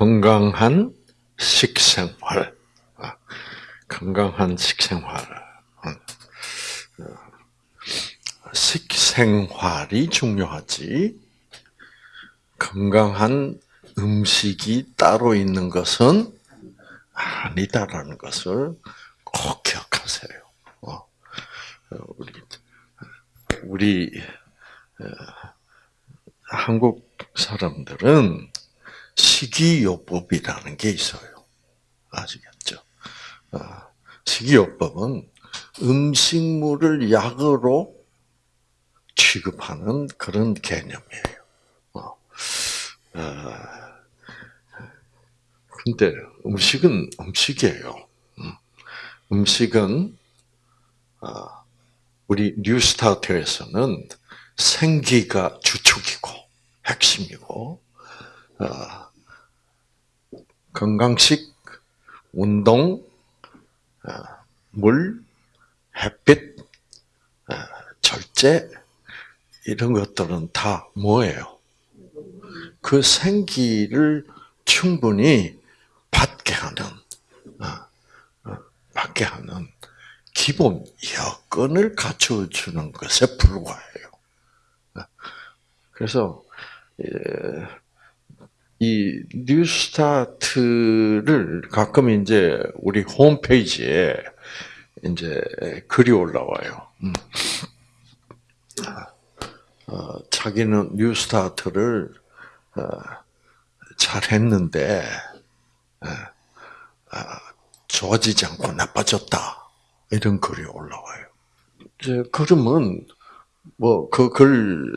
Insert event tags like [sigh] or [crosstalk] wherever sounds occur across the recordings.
건강한 식생활. 아, 건강한 식생활. 어, 식생활이 중요하지. 건강한 음식이 따로 있는 것은 아니다라는 것을 꼭 기억하세요. 어, 어, 우리 우리 한국 사람들은 식이요법이라는 게 있어요. 아시겠죠? 식이요법은 음식물을 약으로 취급하는 그런 개념이에요. 근데 음식은 음식이에요. 음. 음식은 아, 우리 뉴스타트에서는 생기가 주축이고 핵심이고 아, 건강식, 운동, 아, 물, 햇빛, 절제 이런 것들은 다 뭐예요? 그 생기를 충분히 받게 하는, 어, 어, 받게 하는 기본 여건을 갖춰주는 것에 불과해요. 어, 그래서 이 뉴스타트를 가끔 이제 우리 홈페이지에 이제 글이 올라와요. 음. 자기는 뉴스타트를 잘했는데 아, 좋아지지 않고 나빠졌다. 이런 글이 올라와요. 이제 그러면 뭐 그 글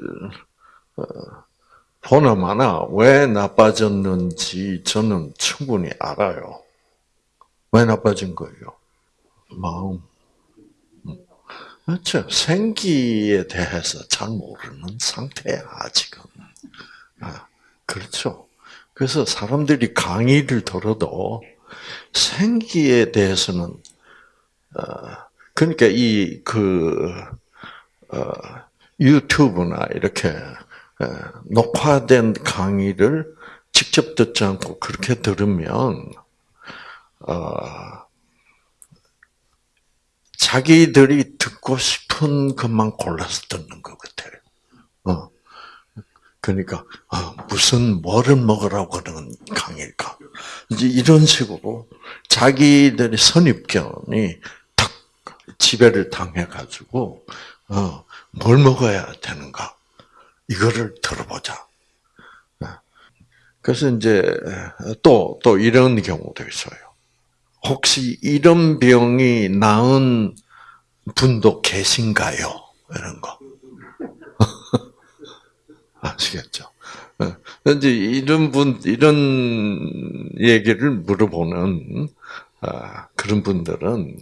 보나마나 어, 왜 나빠졌는지 저는 충분히 알아요. 왜 나빠진 거예요? 마음. 음. 그렇죠. 생기에 대해서 잘 모르는 상태야, 아직은. 아, 그렇죠. 그래서 사람들이 강의를 들어도 생기에 대해서는 어, 그러니까 이그 어, 유튜브나 이렇게 어, 녹화된 강의를 직접 듣지 않고 그렇게 들으면 자기들이 듣고 싶은 것만 골라서 듣는 것 같아요. 그러니까 어, 무슨 뭐를 먹으라고 그러는 강일까? 이제 이런 식으로 자기들의 선입견이 탁 지배를 당해 가지고 어, 뭘 먹어야 되는가 이거를 들어보자. 네. 그래서 이제 또또 또 이런 경우도 있어요. 혹시 이런 병이 나은 분도 계신가요? 이런 거. [laughs] 아시겠죠? 어, 이제 이런 분, 이런 얘기를 물어보는 아, 그런 분들은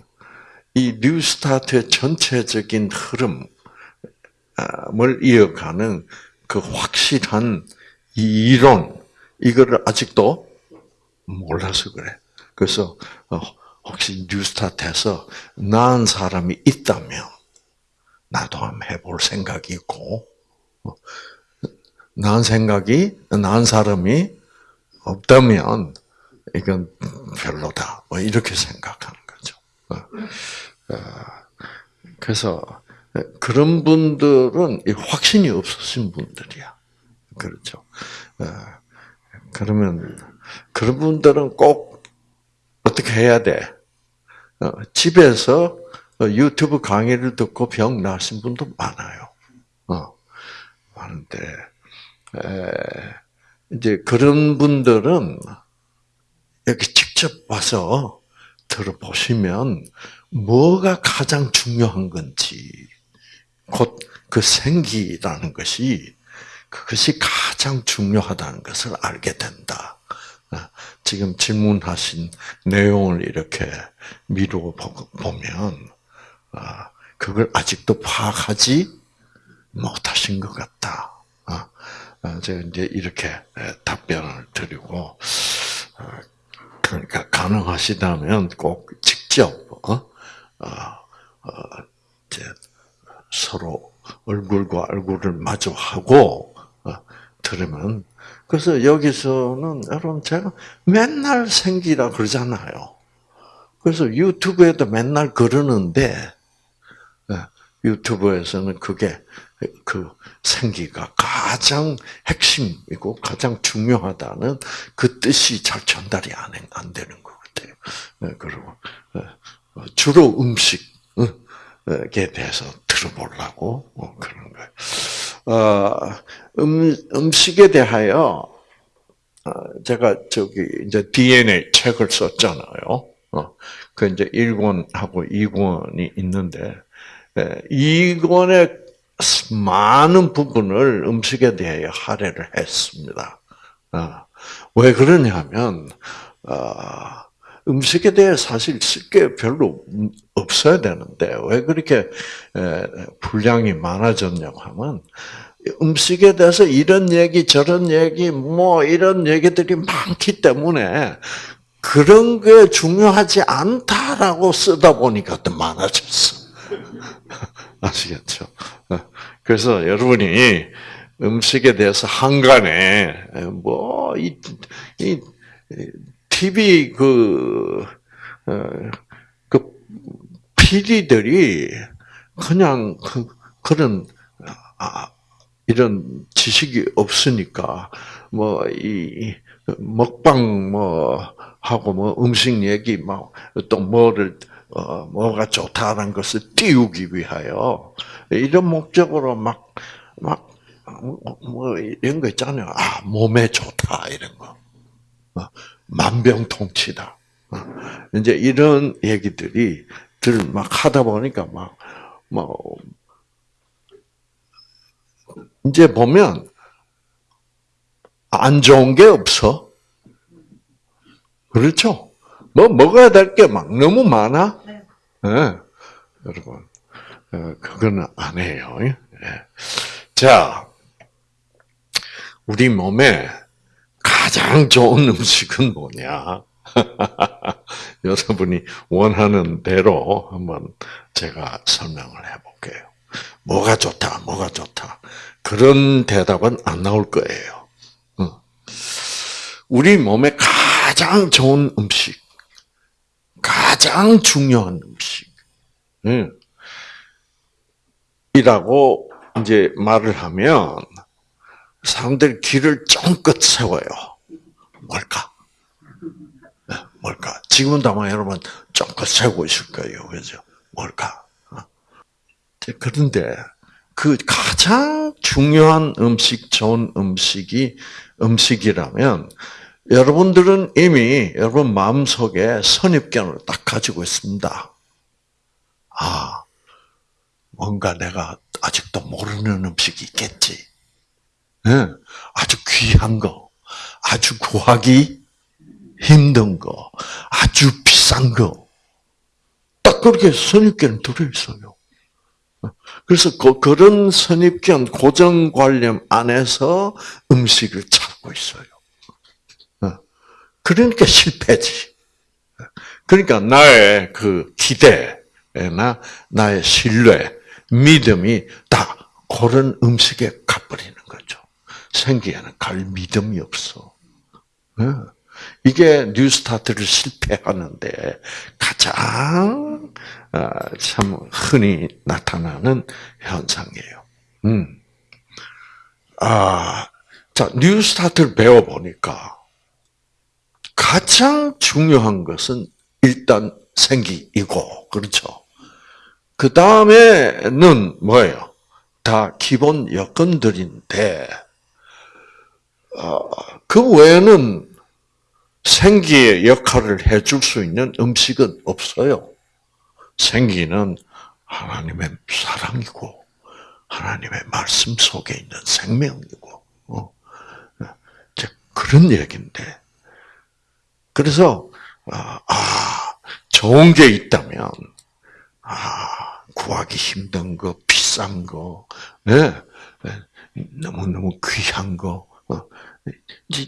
이 뉴스타트의 전체적인 흐름 을 이어가는 그 확실한 이론, 이거를 아직도 몰라서 그래. 그래서 어, 혹시 뉴스타트에서 나은 사람이 있다면 나도 한번 해볼 생각이 있고 어, 나은 생각이, 나은 사람이 없다면, 이건 별로다. 뭐, 이렇게 생각하는 거죠. 어. 어. 그래서, 그런 분들은 확신이 없으신 분들이야. 그렇죠. 어. 그러면, 그런 분들은 꼭 어떻게 해야 돼? 집에서 유튜브 강의를 듣고 병 나신 분도 많아요. 많은데, 이제 그런 분들은 여기 직접 와서 들어보시면 뭐가 가장 중요한 건지 곧 그 생기라는 것이 그것이 가장 중요하다는 것을 알게 된다. 아, 지금 질문하신 내용을 이렇게 미루어 보면 아, 그걸 아직도 파악하지 못하신 것 같다. 아, 어, 제가 이제 이렇게 답변을 드리고 어, 그러니까 가능하시다면 꼭 직접 어, 이제 서로 얼굴과 얼굴을 마주하고 그러면 그래서 여기서는 여러분 제가 맨날 생기라 그러잖아요. 그래서 유튜브에도 맨날 그러는데 예, 유튜브에서는 그게 그 생기가 가장 핵심이고 가장 중요하다는 그 뜻이 잘 전달이 안, 안 되는 것 같아요. 예, 그리고 예, 주로 음식 에 대해서 들어보려고 뭐 그런 거예요. 어, 음, 음식에 대하여 어, 제가 저기 이제 DNA 책을 썼잖아요. 어, 그 이제 1권하고 2권이 있는데, 2권의 많은 부분을 음식에 대해 할애를 했습니다. 어, 왜 그러냐면, 음식에 대해 사실 쓸게 별로 없어야 되는데, 왜 그렇게 분량이 많아졌냐고 하면, 음식에 대해서 이런 얘기, 저런 얘기, 뭐, 이런 얘기들이 많기 때문에, 그런 게 중요하지 않다라고 쓰다 보니까 더 많아졌어. [laughs] 아시겠죠? 그래서 여러분이 음식에 대해서 한간에 뭐이 이 TV 그, 어, 그 PD들이 그냥 그, 그런 아, 이런 지식이 없으니까 뭐 이 먹방 뭐 하고 뭐 음식 얘기 막 또 뭐를 어 뭐가 좋다는 것을 띄우기 위하여 이런 목적으로 막 막 뭐 이런 거 있잖아요. 아 몸에 좋다 이런 거. 어, 만병통치다. 어, 이제 이런 얘기들이 들 막 하다 보니까 막, 뭐, 이제 보면, 안 좋은 게 없어. 그렇죠? 뭐 먹어야 될 게 막 너무 많아? 네. 네. 여러분, 어, 그거는 안 해요. 네. 자, 우리 몸에 가장 좋은 음식은 뭐냐? [laughs] 여러분이 원하는 대로 한번 제가 설명을 해볼게요. 뭐가 좋다, 뭐가 좋다. 그런 대답은 안 나올 거예요. 우리 몸에 가장 좋은 음식, 가장 중요한 음식, 이라고 이제 말을 하면 사람들이 길을 쫑긋 세워요. 뭘까? 네, 뭘까? 지금도 아마 여러분 쫑긋 세우고 있을 거예요. 그죠? 뭘까? 어? 그런데 그 가장 중요한 음식, 좋은 음식이 음식이라면 여러분들은 이미 여러분 마음속에 선입견을 딱 가지고 있습니다. 아, 뭔가 내가 아직도 모르는 음식이 있겠지. 아주 귀한 거, 아주 구하기 힘든 거, 아주 비싼 거. 딱 그렇게 선입견 들어있어요. 그래서 그, 그런 선입견, 고정관념 안에서 음식을 찾고 있어요. 그러니까 실패지. 그러니까 나의 그 기대나 나의 신뢰, 믿음이 다 그런 음식에 가버리는 거죠. 생기에는 갈 믿음이 없어. 예. 이게 뉴스타트를 실패하는데 가장 아, 참 흔히 나타나는 현상이에요. 음. 아, 자 뉴스타트를 배워 보니까 가장 중요한 것은 일단 생기이고 그렇죠. 그 다음에는 뭐예요? 다 기본 여건들인데 어, 그 외에는 생기의 역할을 해줄 수 있는 음식은 없어요. 생기는 하나님의 사랑이고 하나님의 말씀 속에 있는 생명이고 어. 그런 얘기인데 그래서 아, 아 좋은 게 있다면 아 구하기 힘든 거 비싼 거 네, 너무 너무 귀한 거 어,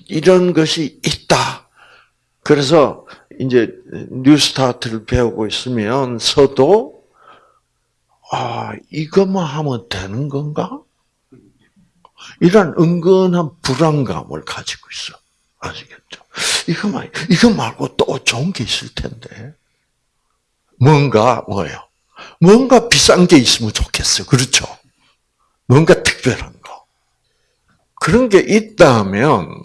이런 것이 있다. 그래서 이제 뉴스타트를 배우고 있으면 서도 아 이것만 하면 되는 건가? 이런 은근한 불안감을 가지고 있어. 아시겠죠? 이거 말, 이거 말고 또 좋은 게 있을 텐데. 뭔가, 뭐예요? 뭔가 비싼 게 있으면 좋겠어. 그렇죠? 뭔가 특별한 거. 그런 게 있다면,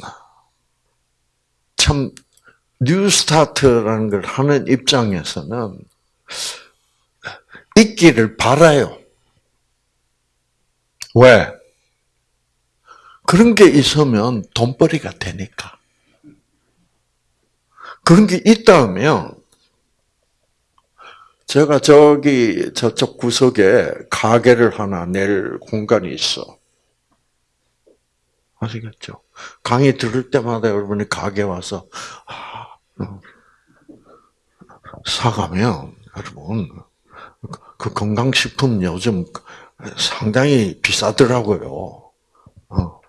참, 뉴스타트라는 걸 하는 입장에서는, 있기를 바라요. 왜? 그런 게 있으면 돈벌이가 되니까. 그런 게 있다면, 제가 저기, 저쪽 구석에 가게를 하나 낼 공간이 있어. 아시겠죠? 강의 들을 때마다 여러분이 가게 와서, 아, 음, 사가면, 여러분, 그 건강식품 요즘 상당히 비싸더라고요. 어.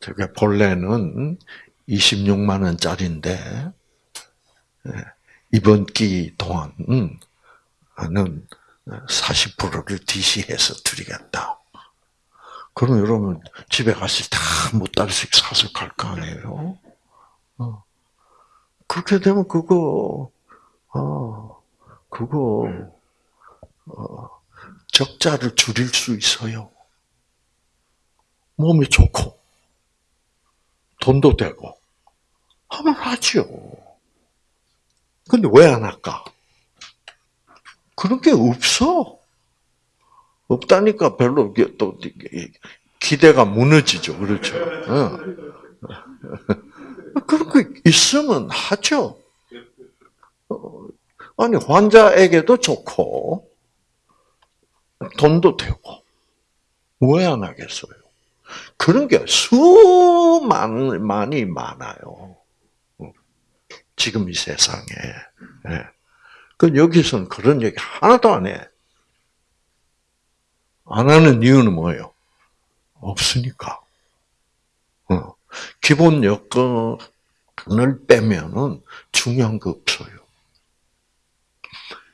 저게 본래는 26만 원짜리인데 이번 기 동안은 40%를 DC해서 드리겠다. 그럼 여러분 집에 가실 때다몇 달씩 사서 갈 거 아니에요? 어. 그렇게 되면 그거 어, 그거 어, 적자를 줄일 수 있어요. 몸이 좋고 돈도 되고 하면 하죠. 근데 왜 안 할까? 그런 게 없어. 없다니까 별로 또 기대가 무너지죠. 그렇죠. 어. 그런 게 있으면 하죠. 어, 아니 환자에게도 좋고 돈도 되고 왜 안 하겠어요? 그런 게 수많이 많아요. 지금 이 세상에. 그 여기서는 그런 얘기 하나도 안 해. 안 하는 이유는 뭐예요? 없으니까. 어. 기본 여건을 빼면은 중요한 거 없어요.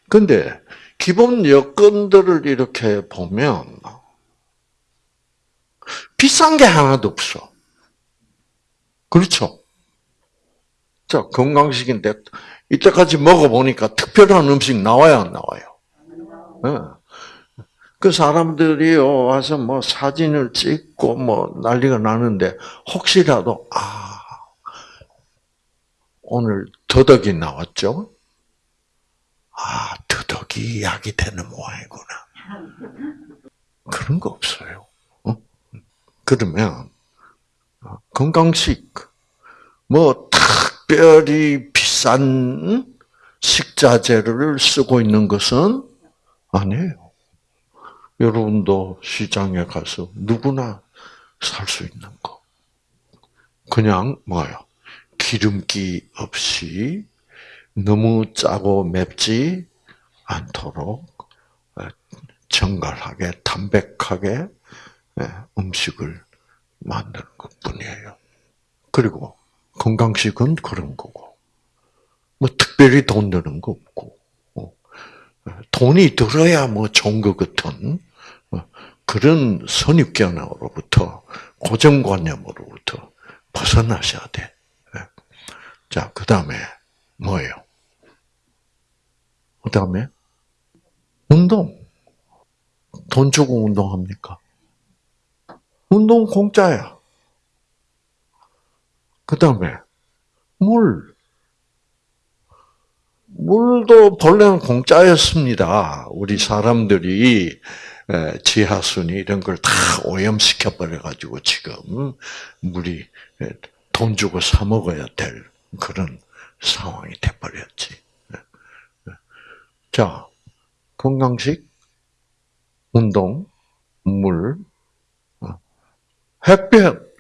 근데 기본 여건들을 이렇게 보면 비싼 게 하나도 없어. 그렇죠? 자, 건강식인데, 이때까지 먹어보니까 특별한 음식 나와요, 안 나와요? 네. 그 사람들이 와서 뭐 사진을 찍고 뭐 난리가 나는데, 혹시라도, 아, 오늘 더덕이 나왔죠? 아, 더덕이 약이 되는 모양이구나. 그런 거 없어요. 그러면 어, 건강식 뭐 특별히 비싼 식자재를 쓰고 있는 것은 아니에요. 여러분도 시장에 가서 누구나 살 수 있는 거. 그냥 뭐요? 기름기 없이 너무 짜고 맵지 않도록 어, 정갈하게 담백하게 예, 음식을 만드는 것 뿐이에요. 그리고 건강식은 그런 거고, 뭐 특별히 돈 드는 거 없고, 어, 돈이 들어야 뭐 좋은 것 같은 어, 그런 선입견으로부터 고정관념으로부터 벗어나셔야 돼. 예. 자, 그 다음에 뭐예요? 그 다음에 운동. 돈 주고 운동합니까? 운동 공짜야. 그 다음에 물. 물도 본래는 공짜였습니다. 우리 사람들이 지하수니 이런 걸 다 오염시켜 버려가지고 지금 물이 돈 주고 사 먹어야 될 그런 상황이 돼버렸지. 자, 건강식, 운동, 물, 햇볕.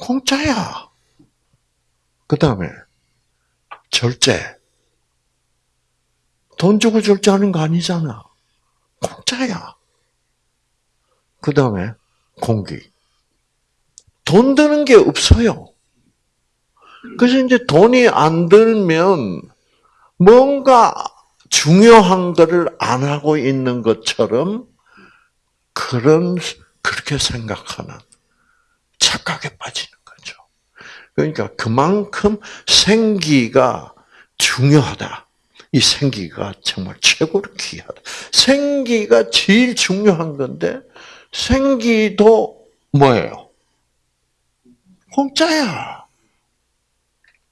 공짜야. 그 다음에, 절제. 돈 주고 절제하는 거 아니잖아. 공짜야. 그 다음에, 공기. 돈 드는 게 없어요. 그래서 이제 돈이 안 들면 뭔가 중요한 거를 안 하고 있는 것처럼 그런 그렇게 생각하는 착각에 빠지는 거죠. 그러니까 그만큼 생기가 중요하다. 이 생기가 정말 최고로 귀하다. 생기가 제일 중요한 건데 생기도 뭐예요? 공짜야.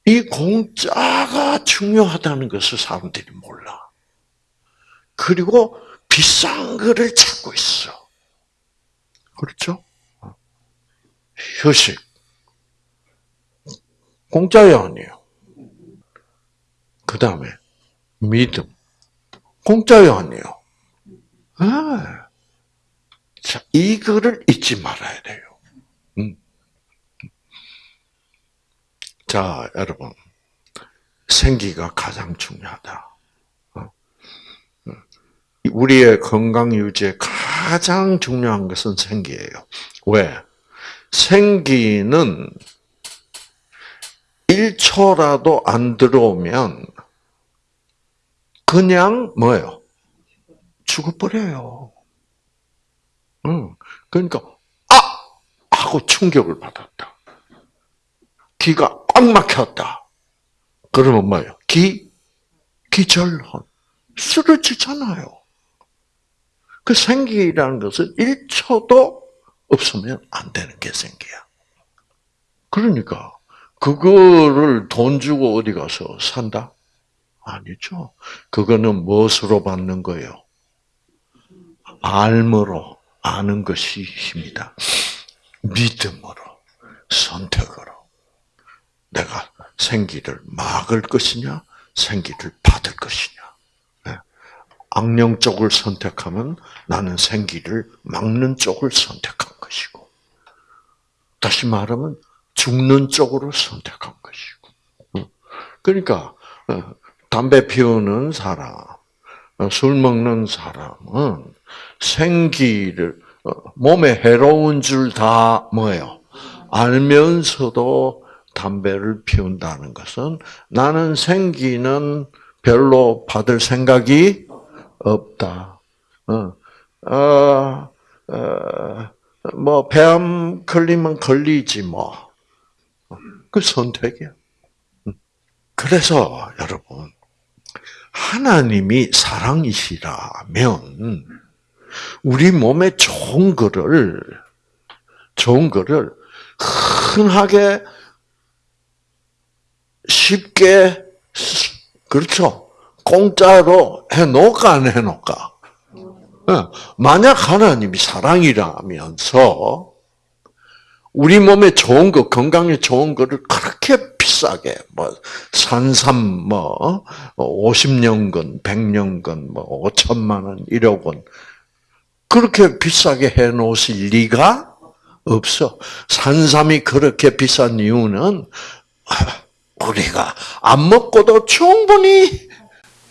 이 공짜가 중요하다는 것을 사람들이 몰라. 그리고 비싼 거를 찾고 있어. 그렇죠? 휴식. 공짜야 아니에요. 그 다음에 믿음. 공짜야 아니에요. 아. 자, 이거를 잊지 말아야 돼요. 음. 자, 여러분. 생기가 가장 중요하다. 우리의 건강 유지에 가장 중요한 것은 생기예요. 왜? 생기는 1초라도 안 들어오면 그냥 뭐예요? 죽어버려요. 응. 그러니까 아 하고 충격을 받았다. 기가 꽉 막혔다. 그러면 뭐예요? 기 기절혼 쓰러지잖아요. 그 생기라는 것은 1초도 없으면 안 되는 게 생기야. 그러니까 그거를 돈 주고 어디 가서 산다? 아니죠. 그거는 무엇으로 받는 거예요? 알므로 아는 것이 힘이다. 믿음으로, 선택으로. 내가 생기를 막을 것이냐, 생기를 받을 것이냐. 네. 악령 쪽을 선택하면 나는 생기를 막는 쪽을 선택한 것이고, 다시 말하면 죽는 쪽으로 선택한 것이고. 그러니까 어, 담배 피우는 사람, 어, 술 먹는 사람은 생기를 어, 몸에 해로운 줄 다 뭐예요? 알면서도 담배를 피운다는 것은 나는 생기는 별로 받을 생각이 없다. 어, 어, 어, 뭐, 폐암 걸리면 걸리지, 뭐. 그 선택이야. 그래서, 여러분, 하나님이 사랑이시라면, 우리 몸에 좋은 거를, 좋은 거를 흔하게 쉽게, 그렇죠. 공짜로 해놓을까, 안 해놓을까? 만약 하나님이 사랑이라면서, 우리 몸에 좋은 거, 건강에 좋은 거를 그렇게 비싸게, 뭐, 산삼, 뭐, 50년근, 100년근, 뭐, 5천만 원, 1억 원, 그렇게 비싸게 해 놓으실 리가 없어. 산삼이 그렇게 비싼 이유는 [laughs] 우리가 안 먹고도 충분히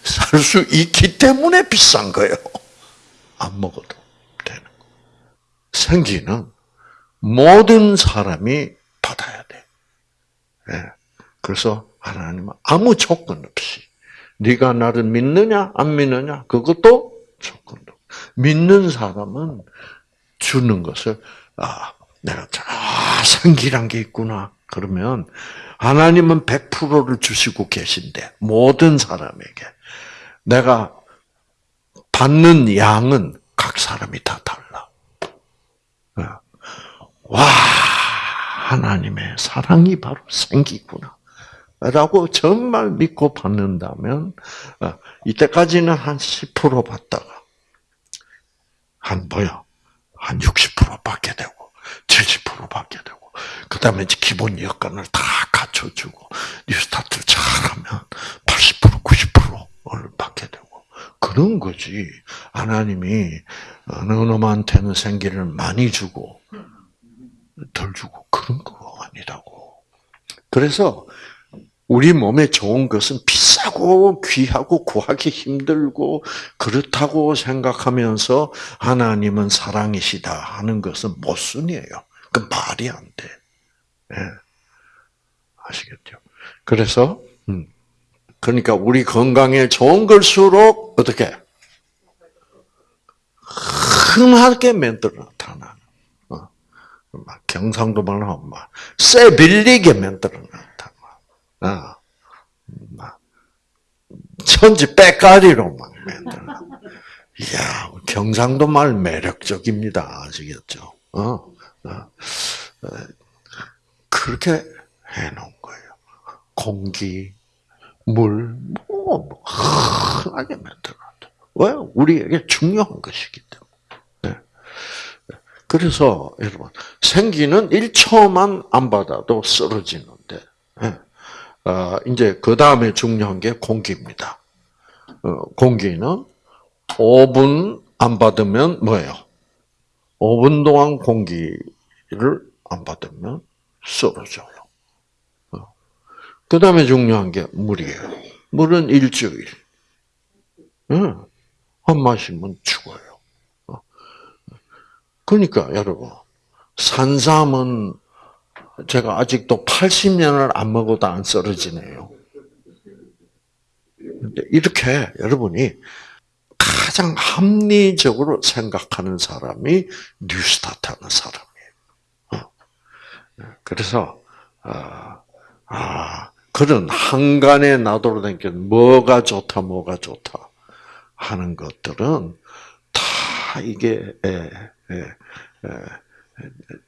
살 수 있기 때문에 비싼 거예요. 안 먹어도 되는 거. 생기는 모든 사람이 받아야 돼. 네. 그래서 하나님은 아무 조건 없이 네가 나를 믿느냐 안 믿느냐 그것도 조건 믿는 사람은 주는 것을 아 내가 아 성기란 게 있구나 그러면 하나님은 100%를 주시고 계신데 모든 사람에게 내가 받는 양은 각 사람이 다 달라. 어. 와 하나님의 사랑이 바로 생기구나. 라고 정말 믿고 받는다면 어, 이때까지는 한 10% 받다가 한 뭐야? 한 60% 받게 되고, 70% 받게 되고, 그 다음에 이제 기본 여건을 다 갖춰주고, 뉴스타트를 잘하면 80%, 90%를 받게 되고, 그런 거지. 하나님이 어느 놈한테는 생기를 많이 주고, 덜 주고, 그런 거 아니라고. 그래서, 우리 몸에 좋은 것은 비싸고 귀하고 구하기 힘들고 그렇다고 생각하면서 하나님은 사랑이시다 하는 것은 모순이에요. 그 말이 안 돼. 네. 아시겠죠? 그래서 음, 그러니까 우리 건강에 좋은 걸수록 어떻게 흔하게 만들어 나타나. 막 경상도 말로 하면 막쇠 빌리게 만들어놨다. 막. 어. 막 천지 빼까리로 막 만들어. 이야, 경상도 말 매력적입니다. 아시겠죠? 어? 어. 그렇게 해놓은 거예요. 공기, 물, 뭐, 뭐 흔하게 만들어놨다. 왜? 우리에게 중요한 것이기 때문에. 네. 그래서 여러분 생기는 1초만 안 받아도 쓰러지는데 네. 어, 이제 그 다음에 중요한 게 공기입니다. 어, 공기는 5분 안 받으면 뭐예요? 5분 동안 공기를 안 받으면 쓰러져요. 어. 그 다음에 중요한 게 물이에요. 물은 일주일. 한 마시면 죽어요. 어. 그러니까 여러분 산삼은 제가 아직도 80년을 안 먹어도 안 쓰러지네요. 이렇게 여러분이 가장 합리적으로 생각하는 사람이 뉴스타트하는 사람이에요. 어. 그래서 아, 아 그런 한간에 나돌아다니 뭐가 좋다, 뭐가 좋다 하는 것들은 다 이게 에, 에, 에,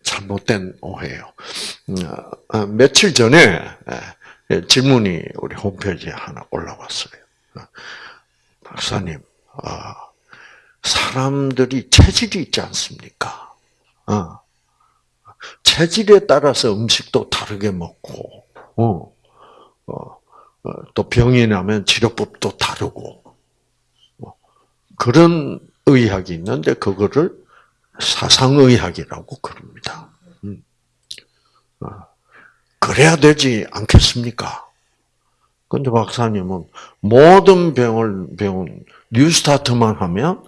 잘못된 오해예요. 음, 어, 며칠 전에 질문이 우리 홈페이지에 하나 올라왔어요. 어, 박사님, 아, 사람들이 체질이 있지 않습니까? 어. 체질에 따라서 음식도 다르게 먹고, 어, 어, 또 병이 나면 치료법도 다르고, 그런 의학이 있는데 그거를 사상의학이라고 그럽니다. 음. 그래야 되지 않겠습니까? 근데 박사님은 모든 병을 배운 뉴스타트만 하면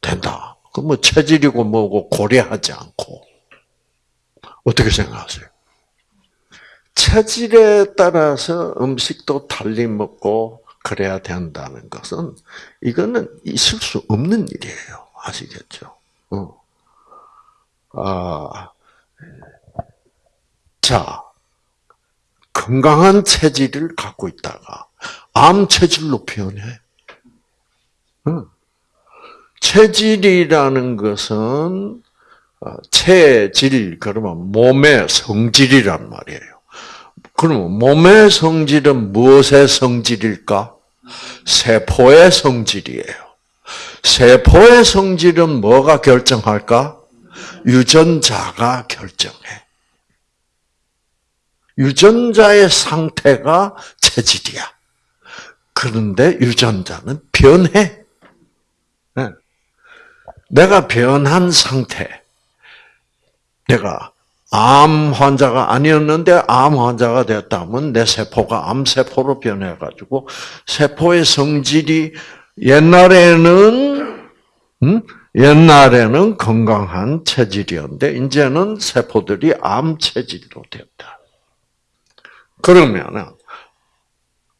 된다. 그뭐 체질이고 뭐고 고려하지 않고 어떻게 생각하세요? 체질에 따라서 음식도 달리 먹고 그래야 된다는 것은 이거는 있을 수 없는 일이에요. 아시겠죠? 어. 아, 자, 건강한 체질을 갖고 있다가 암 체질로 변해. 체질이라는 것은 어, 체질 그러면 몸의 성질이란 말이에요. 그러면 몸의 성질은 무엇의 성질일까? 세포의 성질이에요. 세포의 성질은 뭐가 결정할까? 유전자가 결정해. 유전자의 상태가 체질이야. 그런데 유전자는 변해. 네. 내가 변한 상태. 내가 암 환자가 아니었는데 암 환자가 됐다면 내 세포가 암 세포로 변해 가지고 세포의 성질이 옛날에는 음? 옛날에는 건강한 체질이었는데 이제는 세포들이 암 체질로 됐다. 그러면은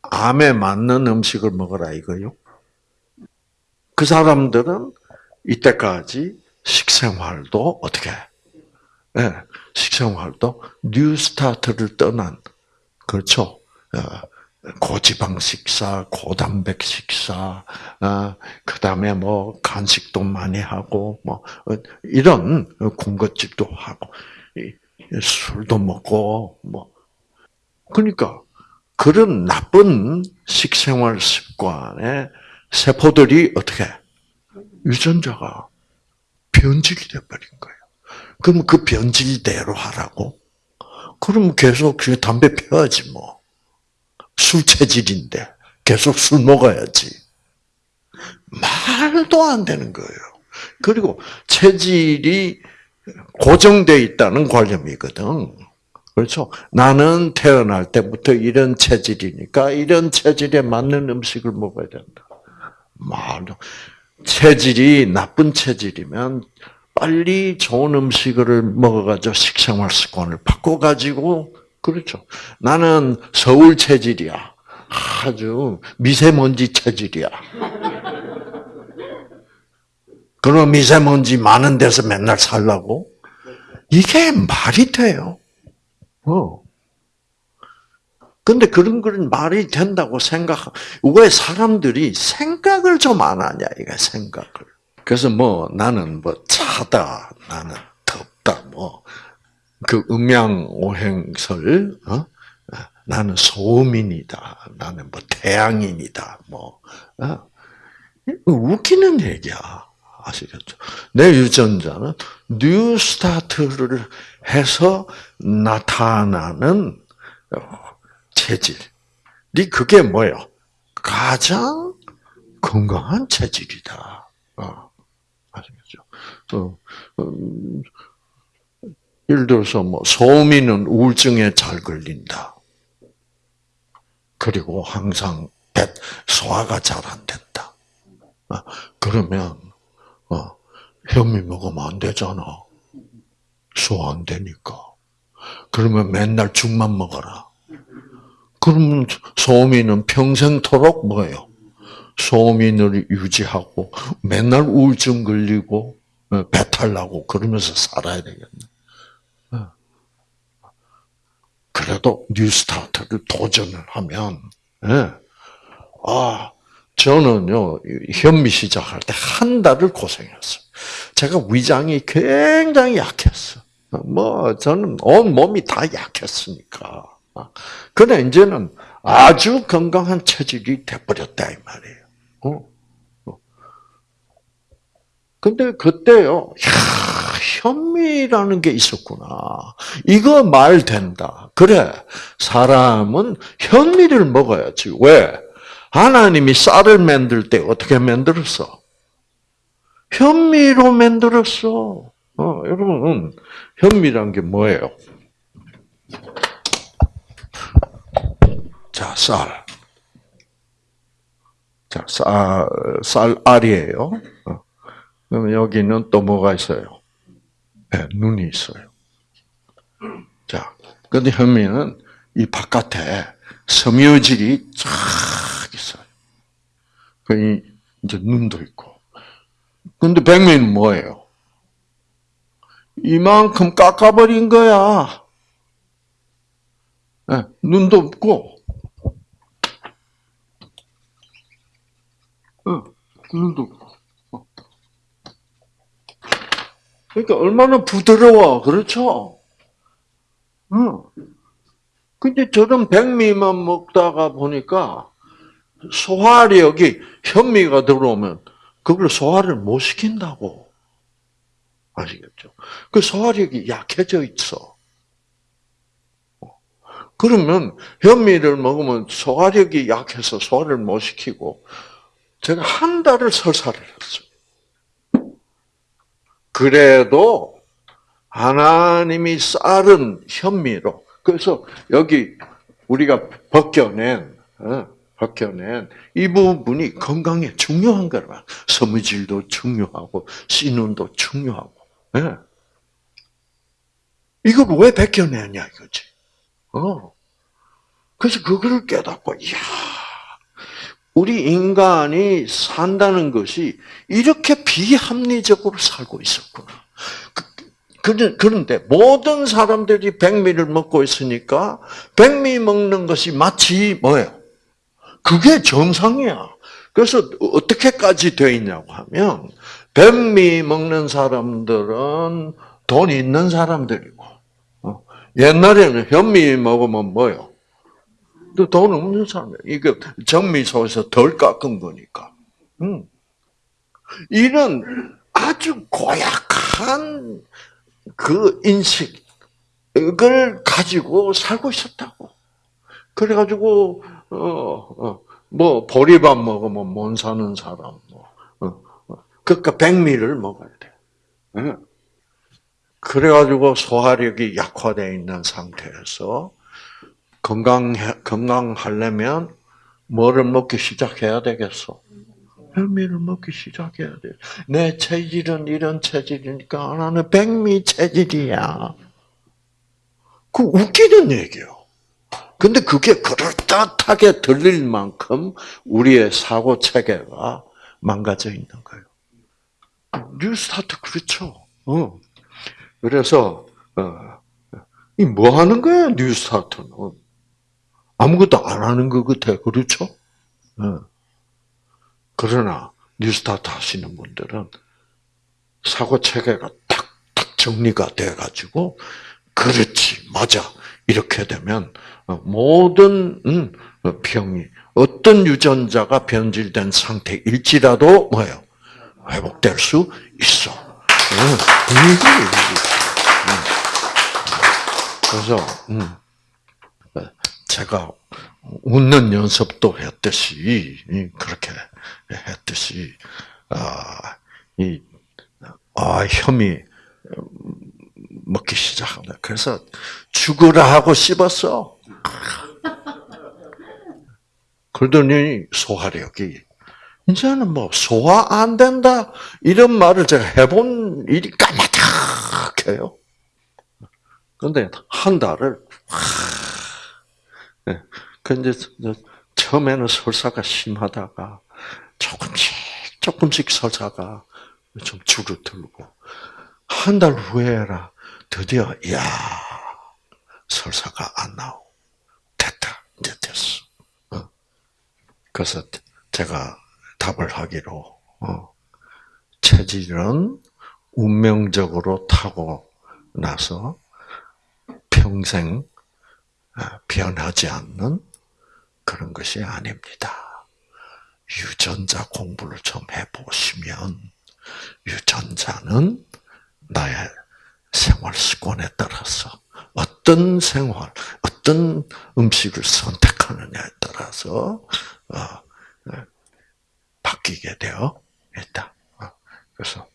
암에 맞는 음식을 먹어라 이거요. 그 사람들은 이때까지 식생활도 어떻게? 네, 식생활도 뉴스타트를 떠난 그렇죠. 어, 고지방 식사, 고단백 식사, 어, 그 다음에 뭐 간식도 많이 하고 뭐 어, 이런 군것질도 하고 술도 먹고 뭐 그러니까 그런 나쁜 식생활 습관에 세포들이 어떻게 유전자가 변질이 돼버린 거예요. 그럼 그 변질대로 하라고? 그럼 계속 그 담배 피워야지 뭐. 술 체질인데 계속 술 먹어야지. 말도 안 되는 거예요. 그리고 체질이 고정되어 있다는 관념이거든. 그렇죠? 나는 태어날 때부터 이런 체질이니까 이런 체질에 맞는 음식을 먹어야 된다. 말도 체질이 나쁜 체질이면 빨리 좋은 음식을 먹어가지고 식생활 습관을 바꿔가지고 그렇죠. 나는 서울 체질이야. 아주 미세먼지 체질이야. 그럼 미세먼지 많은 데서 맨날 살라고? 이게 말이 돼요. 어. 근데 그런 그런 말이 된다고 생각, 왜 사람들이 생각을 좀 안 하냐, 이게 생각을. 그래서 뭐, 나는 뭐, 차다, 나는 덥다, 뭐, 그 음양오행설, 어? 나는 소민이다, 나는 뭐, 태양인이다, 뭐, 어? 웃기는 얘기야. 아시겠죠? 내 유전자는 New Start를 해서 나타나는 어, 체질이 그게 뭐예요? 가장 건강한 체질이다. 어, 아시겠죠? 예를 들어서 뭐 소민은 우울증에 잘 걸린다. 그리고 항상 배 소화가 잘 안 된다. 어, 그러면 어, 현미 먹으면 안 되잖아. 소화 안 되니까. 그러면 맨날 죽만 먹어라. 그러면 소민은 평생토록 뭐예요? 소민을 유지하고 맨날 우울증 걸리고 어, 배탈 나고 그러면서 살아야 되겠네. 어. 그래도 뉴스타트를 도전을 하면, 예. 아, 저는요, 현미 시작할 때 한 달을 고생했어요. 제가 위장이 굉장히 약했어. 뭐, 저는 온 몸이 다 약했으니까. 근데 이제는 아주 건강한 체질이 돼버렸다, 이 말이에요. 근데 그때요, 야, 현미라는 게 있었구나. 이거 말 된다. 그래, 사람은 현미를 먹어야지. 왜? 하나님이 쌀을 만들 때 어떻게 만들었어? 현미로 만들었어. 어, 여러분, 현미란 게 뭐예요? 자, 쌀. 자, 쌀, 쌀알이에요. 어. 그러면 여기는 또 뭐가 있어요? 네, 눈이 있어요. 자, 근데 현미는 이 바깥에 섬유질이 쫙 있어요. 그 이제 눈도 있고. 근데 백미는 뭐예요? 이만큼 깎아버린 거야. 네, 눈도 없고, 눈도 없고. 그러니까 얼마나 부드러워, 그렇죠? 응. 근데 저런 백미만 먹다가 보니까 소화력이 현미가 들어오면 그걸 소화를 못 시킨다고. 아시겠죠? 그 소화력이 약해져 있어. 그러면 현미를 먹으면 소화력이 약해서 소화를 못 시키고 제가 한 달을 설사를. 그래도 하나님이 쌀은 현미로 그래서 여기 우리가 벗겨낸 어, 벗겨낸 이 부분이 건강에 중요한 거라. 섬유질도 중요하고 씨눈도 중요하고. 네. 이걸 왜 벗겨내냐 이거지. 어. 그래서 그거를 깨닫고, 이야, 우리 인간이 산다는 것이 이렇게 비합리적으로 살고 있었구나. 그, 그런데 모든 사람들이 백미를 먹고 있으니까 백미 먹는 것이 마치 뭐예요? 그게 정상이야. 그래서 어떻게까지 돼 있냐고 하면 백미 먹는 사람들은 돈 있는 사람들이고 어, 옛날에는 현미 먹으면 뭐요? 돈 없는 사람, 이게 정미소에서 덜 깎은 거니까. 음. 이런 아주 고약한 그 인식을 가지고 살고 있었다고. 그래가지고, 어, 어, 뭐, 보리밥 먹으면 못 사는 사람, 뭐, 어, 어. 그러니까 백미를 먹어야 돼. 어. 그래가지고 소화력이 약화되어 있는 상태에서 건강 건강하려면 뭐를 먹기 시작해야 되겠어? 현미를 먹기 시작해야 돼. 내 체질은 이런 체질이니까 나는 백미 체질이야. 그 웃기는 얘기요. 근데 그게 그럴듯하게 들릴 만큼 우리의 사고 체계가 망가져 있는 거예요. 뉴스타트 그렇죠. 어. 그래서 어. 이뭐 하는 거야, 뉴스타트는? 아무것도 안 하는 것 같아. 그렇죠? 어. 그러나, 뉴스타트 하시는 분들은 사고 체계가 탁탁 정리가 돼가지고, 그렇지, 맞아. 이렇게 되면, 어, 모든, 음, 병이, 어떤 유전자가 변질된 상태일지라도, 뭐예요? 회복될 수 있어. 응. 그래서 음, 제가 웃는 연습도 했듯이 그렇게 했듯이 아, 이 아, 혐이 먹기 시작한다. 그래서 죽으라 하고 씹었어. [laughs] 그러더니 소화력이 이제는 뭐 소화 안 된다 이런 말을 제가 해본 일이 까마득해요. 그런데 한 달을 네. 근데 처음에는 설사가 심하다가 조금씩 조금씩 설사가 좀 줄어들고 한 달 후에라 드디어 야 설사가 안 나오 됐다 이제 됐어. 어. 그래서 제가 답을 하기로 어, 체질은 운명적으로 타고 나서 평생 아, 변하지 않는 그런 것이 아닙니다. 유전자 공부를 좀 해보시면 유전자는 나의 생활 습관에 따라서 어떤 생활, 어떤 음식을 선택하느냐에 따라서 어, 바뀌게 되어 있다. 어, 그래서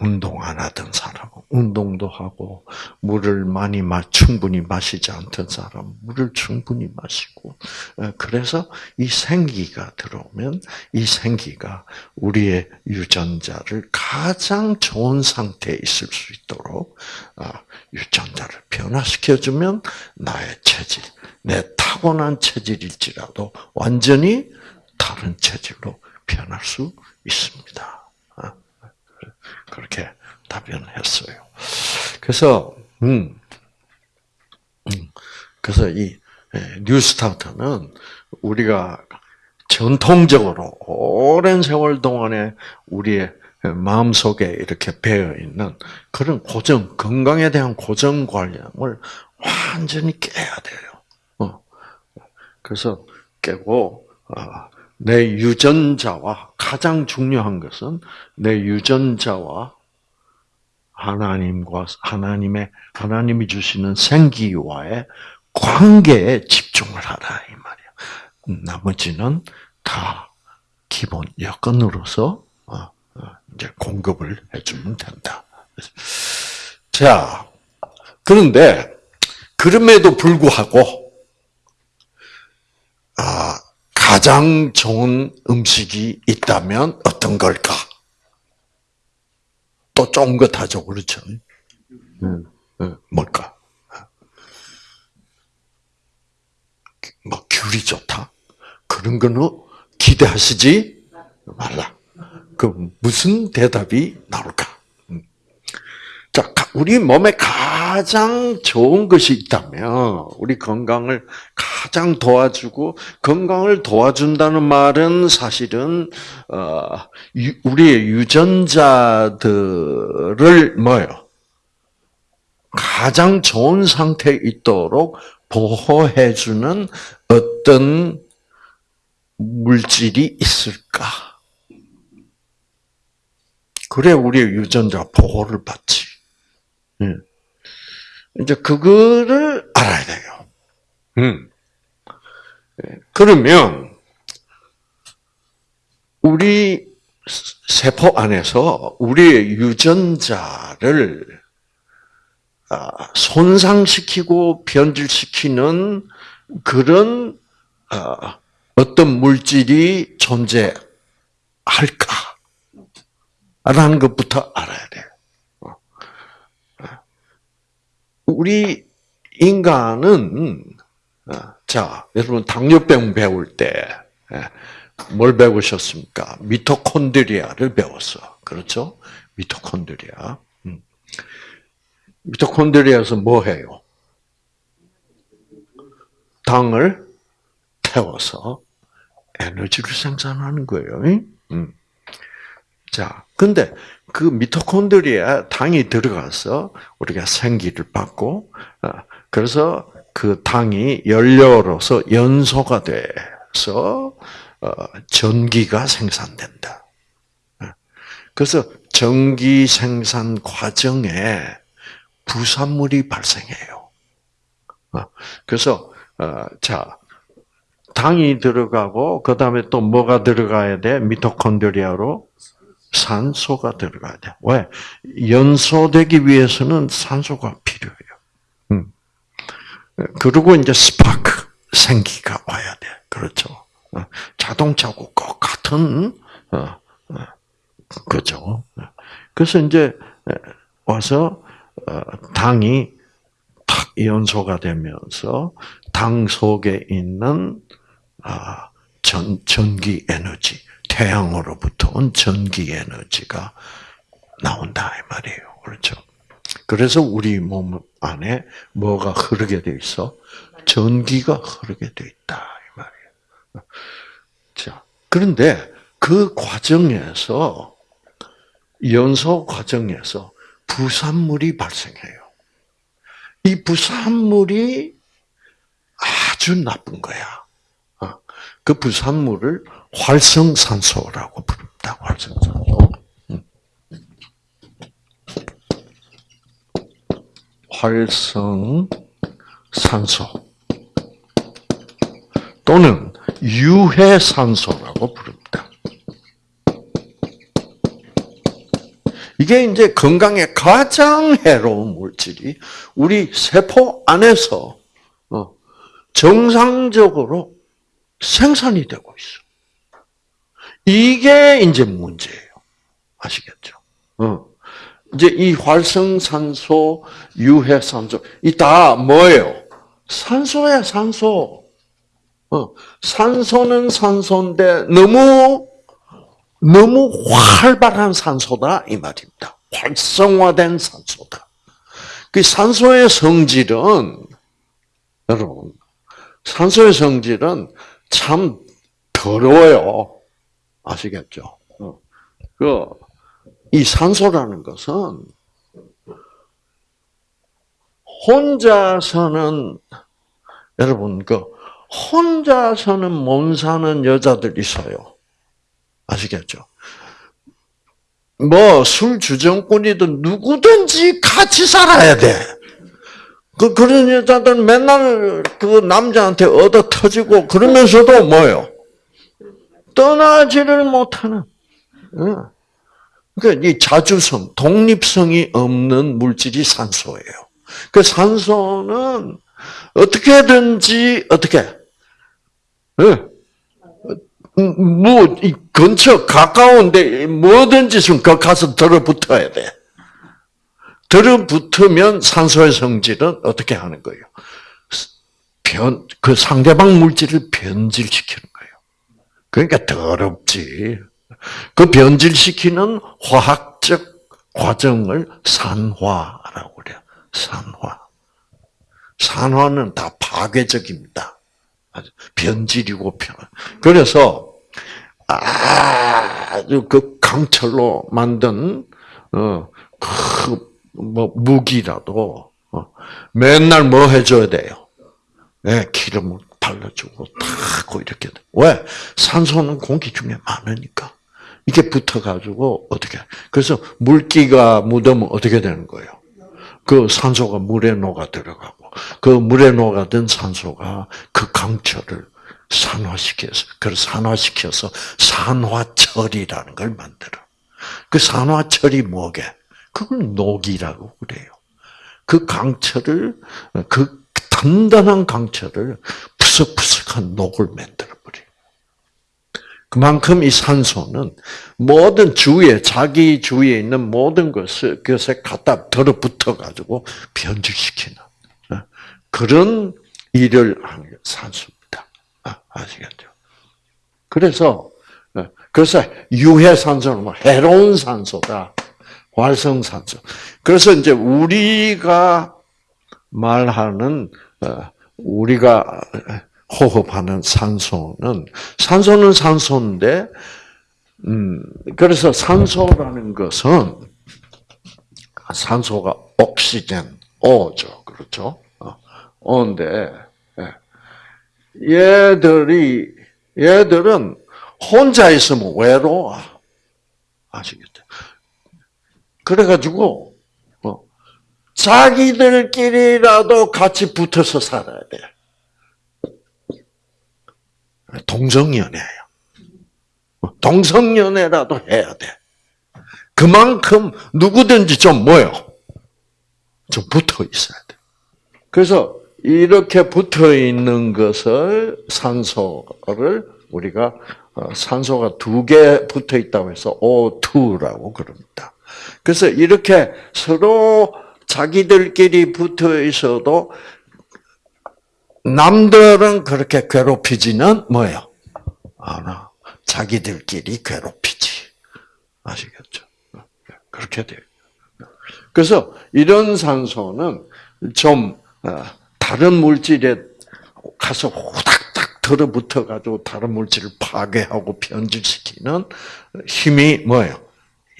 운동 안 하던 사람은 운동도 하고 물을 많이 마 충분히 마시지 않던 사람은 물을 충분히 마시고 어, 그래서 이 생기가 들어오면 이 생기가 우리의 유전자를 가장 좋은 상태에 있을 수 있도록 어, 유전자를 변화시켜주면 나의 체질, 내 타고난 체질일지라도 완전히 다른 체질로 변할 수 있습니다. 아, 그렇게 답변했어요. 그래서 음, 음 그래서 이 예, 뉴스타트는 우리가 전통적으로 오랜 세월 동안에 우리의 마음 속에 이렇게 배어 있는 그런 고정 건강에 대한 고정 관념을 완전히 깨야 돼요. 어. 그래서 깨고 어, 내 유전자와 가장 중요한 것은 내 유전자와 하나님과 하나님의 하나님이 주시는 생기와의 관계에 집중을 하라 이 말이야. 나머지는 다 기본 여건으로서 어, 어, 이제 공급을 해주면 된다. 자, 그런데 그럼에도 불구하고 아 가장 좋은 음식이 있다면 어떤 걸까? 또 좋은 것 하죠, 그렇죠? 뭘까? 뭐 귤이 좋다? 그런 거는 기대하시지 말라. 그 무슨 대답이 나올까? 자, 우리 몸에 가장 좋은 것이 있다면, 우리 건강을 가장 도와주고, 건강을 도와준다는 말은 사실은, 어, 우리의 유전자들을 뭐요? 가장 좋은 상태에 있도록 보호해주는 어떤 물질이 있을까? 그래, 우리의 유전자 보호를 받지. 예. 이제 그거를 알아야 돼요. 음. 예. 그러면 우리 세포 안에서 우리의 유전자를 아, 손상시키고 변질시키는 그런 아, 어떤 물질이 존재할까? 라는 것부터 알아야 돼요. 우리 인간은 어, 자 여러분 당뇨병 배울 때뭘 예, 배우셨습니까? 미토콘드리아를 배웠어. 그렇죠? 미토콘드리아. 음. 미토콘드리아에서 뭐 해요? 당을 태워서 에너지를 생산하는 거예요. 음. 자, 근데 그 미토콘드리아 당이 들어가서 우리가 생기를 받고, 어, 그래서 그 당이 연료로서 연소가 돼서 어, 전기가 생산된다. 어. 그래서 전기 생산 과정에 부산물이 발생해요. 그래서 자 당이 들어가고 그 다음에 또 뭐가 들어가야 돼? 미토콘드리아로 산소가 들어가야 돼. 왜? 연소되기 위해서는 산소가 필요해요. 음. 그리고 이제 스파크, 생기가 와야 돼. 그렇죠. 어, 자동차고 꼭 같은, 어, 어, 그죠. 그래서 이제 와서, 당이 탁 연소가 되면서 당 속에 있는 아, 전, 전기 에너지, 태양으로부터 온 전기 에너지가 나온다 이 말이에요. 그렇죠? 그래서 우리 몸 안에 뭐가 흐르게 돼 있어? 전기가 흐르게 돼 있다 이 말이에요. 자, 그런데 그 과정에서 연소 과정에서 부산물이 발생해요. 이 부산물이 아주 나쁜 거야. 어, 그 부산물을 활성산소라고 부릅니다. 활성산소. 음. 활성산소 또는 유해산소라고 부릅니다. 이게 이제 건강에 가장 해로운 물질이 우리 세포 안에서 어, 정상적으로 생산이 되고 있어. 이게 이제 문제예요. 아시겠죠? 어. 이제 이 활성산소, 유해산소, 이 다 뭐예요? 산소야, 산소. 어. 산소는 산소인데 너무, 너무 활발한 산소다, 이 말입니다. 활성화된 산소다. 그 산소의 성질은, 여러분, 산소의 성질은 참 더러워요. 아시겠죠? 어. 그, 이 산소라는 것은 혼자서는 여러분 그 혼자서는 못 사는 여자들 있어요. 아시겠죠? 뭐 술 주정꾼이든 누구든지 같이 살아야 돼. 그 그런 여자들 맨날 그 남자한테 얻어 터지고 그러면서도 뭐요? 떠나지를 못하는. 그러니까 이 자주성, 독립성이 없는 물질이 산소예요. 그 산소는 어떻게든지 어떻게 뭐 근처 가까운데 뭐든지 좀 가서 들어붙어야 돼. 들어붙으면 산소의 성질은 어떻게 하는 거예요? 변, 그 상대방 물질을 변질시키는 거예요. 그러니까 더럽지. 그 변질시키는 화학적 과정을 산화라고 그래요. 산화. 산화는 다 파괴적입니다. 변질이고 변. 그래서 아주 그 강철로 만든 어그뭐 무기라도 어, 맨날 뭐 해줘야 돼요? 네, 기름을 발라주고 타고 이렇게 돼. 왜? 산소는 공기 중에 많으니까. 이게 붙어가지고 어떻게? 그래서 물기가 묻으면 어떻게 되는 거예요? 그 산소가 물에 녹아 들어가고 그 물에 녹아든 산소가 그 강철을 산화시켜서 그걸 산화시켜서 산화철이라는 걸 만들어. 그 산화철이 뭐게? 그걸 녹이라고 그래요. 그 강철을 그 단단한 강철을 푸석푸석한 녹을 만들어 버려. 그만큼 이 산소는 모든 주위에 자기 주위에 있는 모든 것을 그것에 갖다 들어붙어 가지고 변질시키는 어, 그런 일을 하는 게 산소입니다. 아, 아시겠죠? 그래서 어, 그래서 유해 산소는 뭐 해로운 산소다. 활성산소. 그래서 이제 우리가 말하는 어, 우리가 호흡하는 산소는 산소는 산소인데 음 그래서 산소라는 것은 산소가 옥시젠 O죠 그렇죠 O인데 예. 얘들이 얘들은 혼자 있으면 외로워 아시겠죠? 그래가지고 어, 자기들끼리라도 같이 붙어서 살아야 돼. 동성연애예요. 동성연애라도 해야 돼. 그만큼 누구든지 좀 뭐요? 좀 붙어 있어야 돼. 그래서 이렇게 붙어 있는 것을 산소를 우리가 어, 산소가 두 개 붙어 있다고 해서 O2라고 그럽니다. 그래서 이렇게 서로 자기들끼리 붙어 있어도 남들은 그렇게 괴롭히지는 뭐예요? 않아. 자기들끼리 괴롭히지. 아시겠죠? 그렇게 돼요. 그래서 이런 산소는 좀 어, 다른 물질에 가서 후닥닥 들어붙어 가지고 다른 물질을 파괴하고 변질시키는 힘이 뭐예요?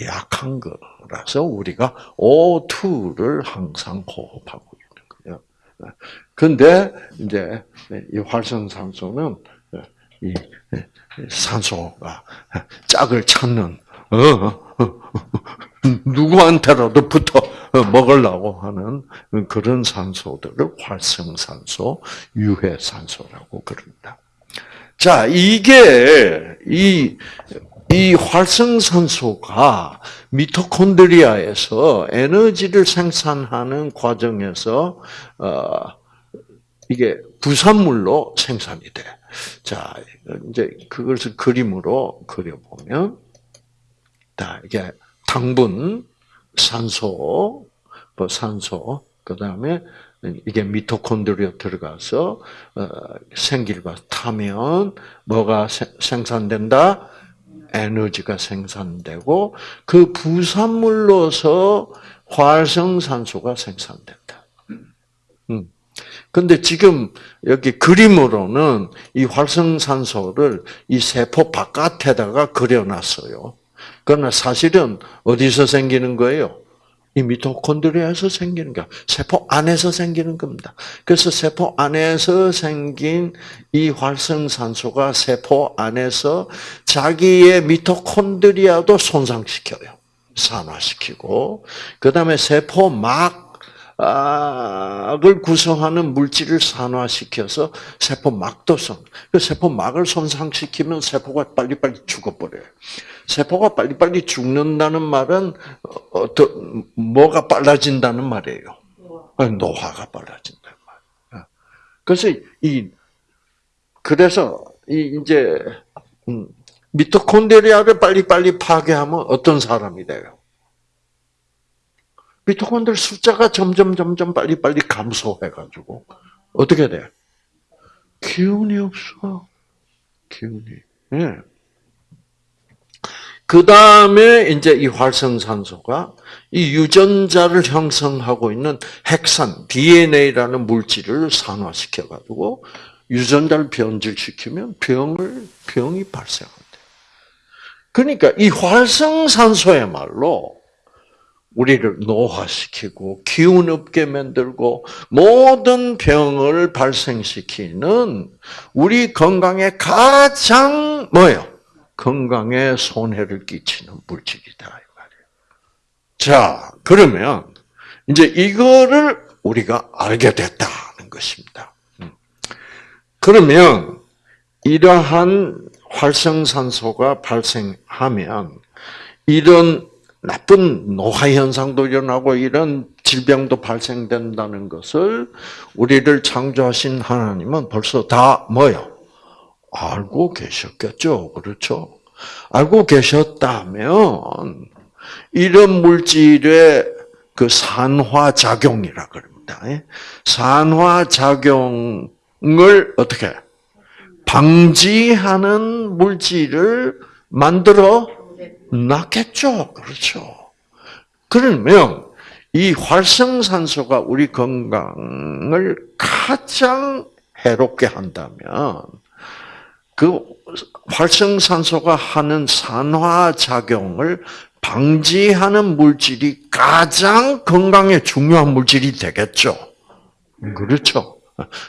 약한 거라서 우리가 O2를 항상 호흡하고 있는 거예요. 근데 이제 이 활성산소는 이 산소가 짝을 찾는 어, 누구한테라도 붙어 먹으려고 하는 그런 산소들을 활성산소, 유해산소라고 그럽니다. 자, 이게 이, 이 활성산소가 미토콘드리아에서 에너지를 생산하는 과정에서 어, 이게 부산물로 생산이 돼. 자, 이제 그것을 그림으로 그려보면, 자, 이게 당분, 산소, 뭐 산소, 그 다음에 이게 미토콘드리아 들어가서 어, 생기가 타면 뭐가 생산된다? 에너지가 생산되고 그 부산물로서 활성산소가 생산된다. 음. 근데 지금 여기 그림으로는 이 활성산소를 이 세포 바깥에다가 그려놨어요. 그러나 사실은 어디서 생기는 거예요? 이 미토콘드리아에서 생기는 거, 세포 안에서 생기는 겁니다. 그래서 세포 안에서 생긴 이 활성산소가 세포 안에서 자기의 미토콘드리아도 손상시켜요. 산화시키고, 그 다음에 세포 막 을 구성하는 물질을 산화시켜서 세포 막도 손. 그 세포 막을 손상시키면 세포가 빨리빨리 죽어버려요. 세포가 빨리빨리 죽는다는 말은 어떤 뭐가 빨라진다는 말이에요. 노화가 빨라진다는 말. 그래서 이 그래서 이 이제 음, 미토콘드리아를 빨리빨리 파괴하면 어떤 사람이 돼요? 미토콘드리 숫자가 점점 점점 빨리 빨리 감소해가지고 어떻게 돼? 기운이 없어. 기운이. 예. 그 다음에 이제 이 활성산소가 이 유전자를 형성하고 있는 핵산, DNA라는 물질을 산화시켜 가지고 유전자를 변질시키면 병을, 병이 발생한대. 그러니까 이 활성산소야말로 우리를 노화시키고 기운 없게 만들고 모든 병을 발생시키는 우리 건강에 가장 뭐요? 건강에 손해를 끼치는 물질이다 이 말이에요. 자, 그러면 이제 이거를 우리가 알게 됐다는 것입니다. 음. 그러면 이러한 활성산소가 발생하면 이런 나쁜 노화 현상도 일어나고 이런 질병도 발생된다는 것을 우리를 창조하신 하나님은 벌써 다 뭐요? 알고 계셨겠죠. 그렇죠? 알고 계셨다면 이런 물질의 그 산화 작용이라 그럽니다. 예? 산화 작용을 어떻게 방지하는 물질을 만들어 낫겠죠. 그렇죠. 그러면 이 활성산소가 우리 건강을 가장 해롭게 한다면 그 활성산소가 하는 산화작용을 방지하는 물질이 가장 건강에 중요한 물질이 되겠죠. 그렇죠.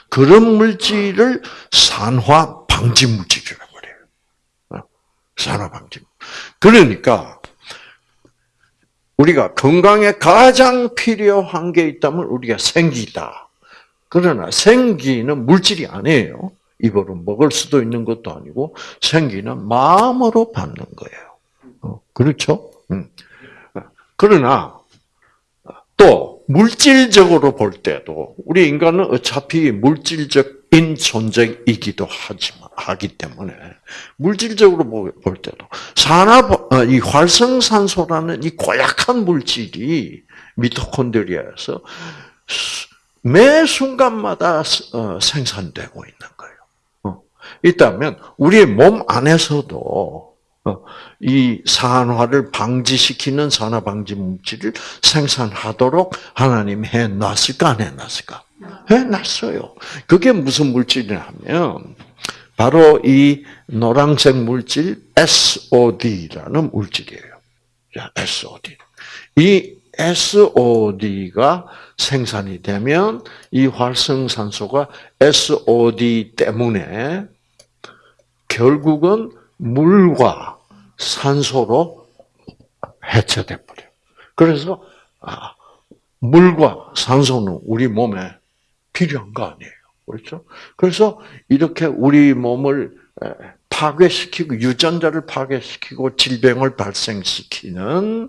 그런 물질을 산화 방지 물질이라고 그래요. 산화 방지. 그러니까 우리가 건강에 가장 필요한 게 있다면 우리가 생기다. 그러나 생기는 물질이 아니에요. 입으로 먹을 수도 있는 것도 아니고 생기는 마음으로 받는 거예요. 어, 그렇죠? 음. 그러나 또 물질적으로 볼 때도 우리 인간은 어차피 물질적 인 존재이기도 하지만 하기 때문에 물질적으로 볼 때도 산화 어, 이 활성산소라는 이 고약한 물질이 미토콘드리아에서 매 순간마다 어, 생산되고 있는 거예요. 어. 있다면 우리의 몸 안에서도 이 산화를 방지시키는 산화 방지 물질을 생산하도록 하나님 해 놨을까 안 해 놨을까? 해놨어요. 그게 무슨 물질이냐면 바로 이 노란색 물질 SOD라는 물질이에요. SOD. 이 SOD가 생산이 되면 이 활성산소가 SOD 때문에 결국은 물과 산소로 해체돼 버려. 그래서 아, 물과 산소는 우리 몸에 필요한 거 아니에요. 그렇죠? 그래서 이렇게 우리 몸을 파괴시키고 유전자를 파괴시키고 질병을 발생시키는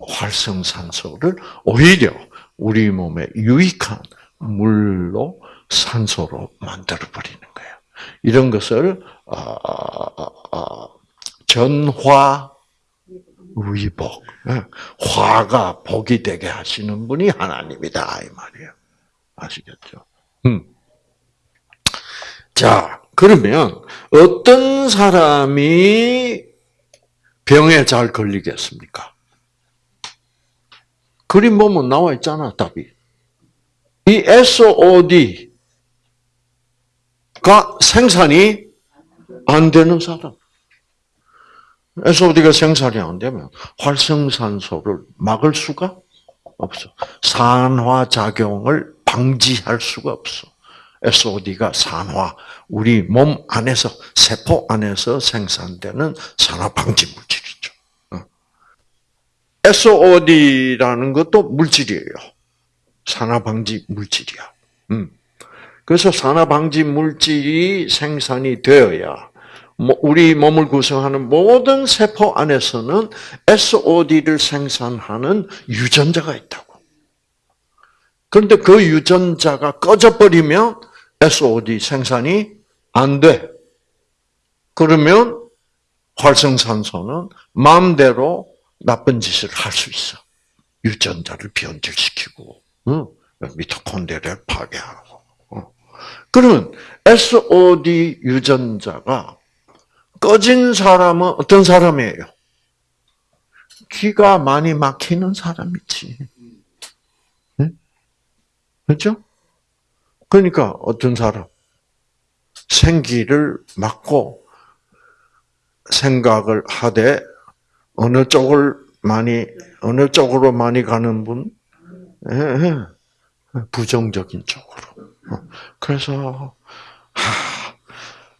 활성산소를 오히려 우리 몸에 유익한 물로 산소로 만들어 버리는 거예요. 이런 것을 아, 아, 아, 전화 위복, 화가 복이 되게 하시는 분이 하나님이다 이 말이에요. 아시겠죠? 음. 자, 그러면 어떤 사람이 병에 잘 걸리겠습니까? 그림 보면 나와 있잖아, 답이. 이 SOD가 생산이 안 되는 사람. SOD가 생산이 안 되면 활성산소를 막을 수가 없어. 산화작용을 방지할 수가 없어. SOD가 산화, 우리 몸 안에서, 세포 안에서 생산되는 산화 방지 물질이죠. SOD라는 것도 물질이에요. 산화 방지 물질이야. 음. 그래서 산화 방지 물질이 생산이 되어야 우리 몸을 구성하는 모든 세포 안에서는 SOD를 생산하는 유전자가 있다고. 그런데 그 유전자가 꺼져버리면 SOD 생산이 안 돼. 그러면 활성산소는 마음대로 나쁜 짓을 할 수 있어. 유전자를 변질시키고, 응? 미토콘드리아를 파괴하고. 그러면 SOD 유전자가 꺼진 사람은 어떤 사람이에요? 기가 많이 막히는 사람이지. 네? 그렇죠? 그러니까 어떤 사람 생기를 막고 생각을 하되 어느 쪽을 많이 어느 쪽으로 많이 가는 분 예, 예. 부정적인 쪽으로. 어, 그래서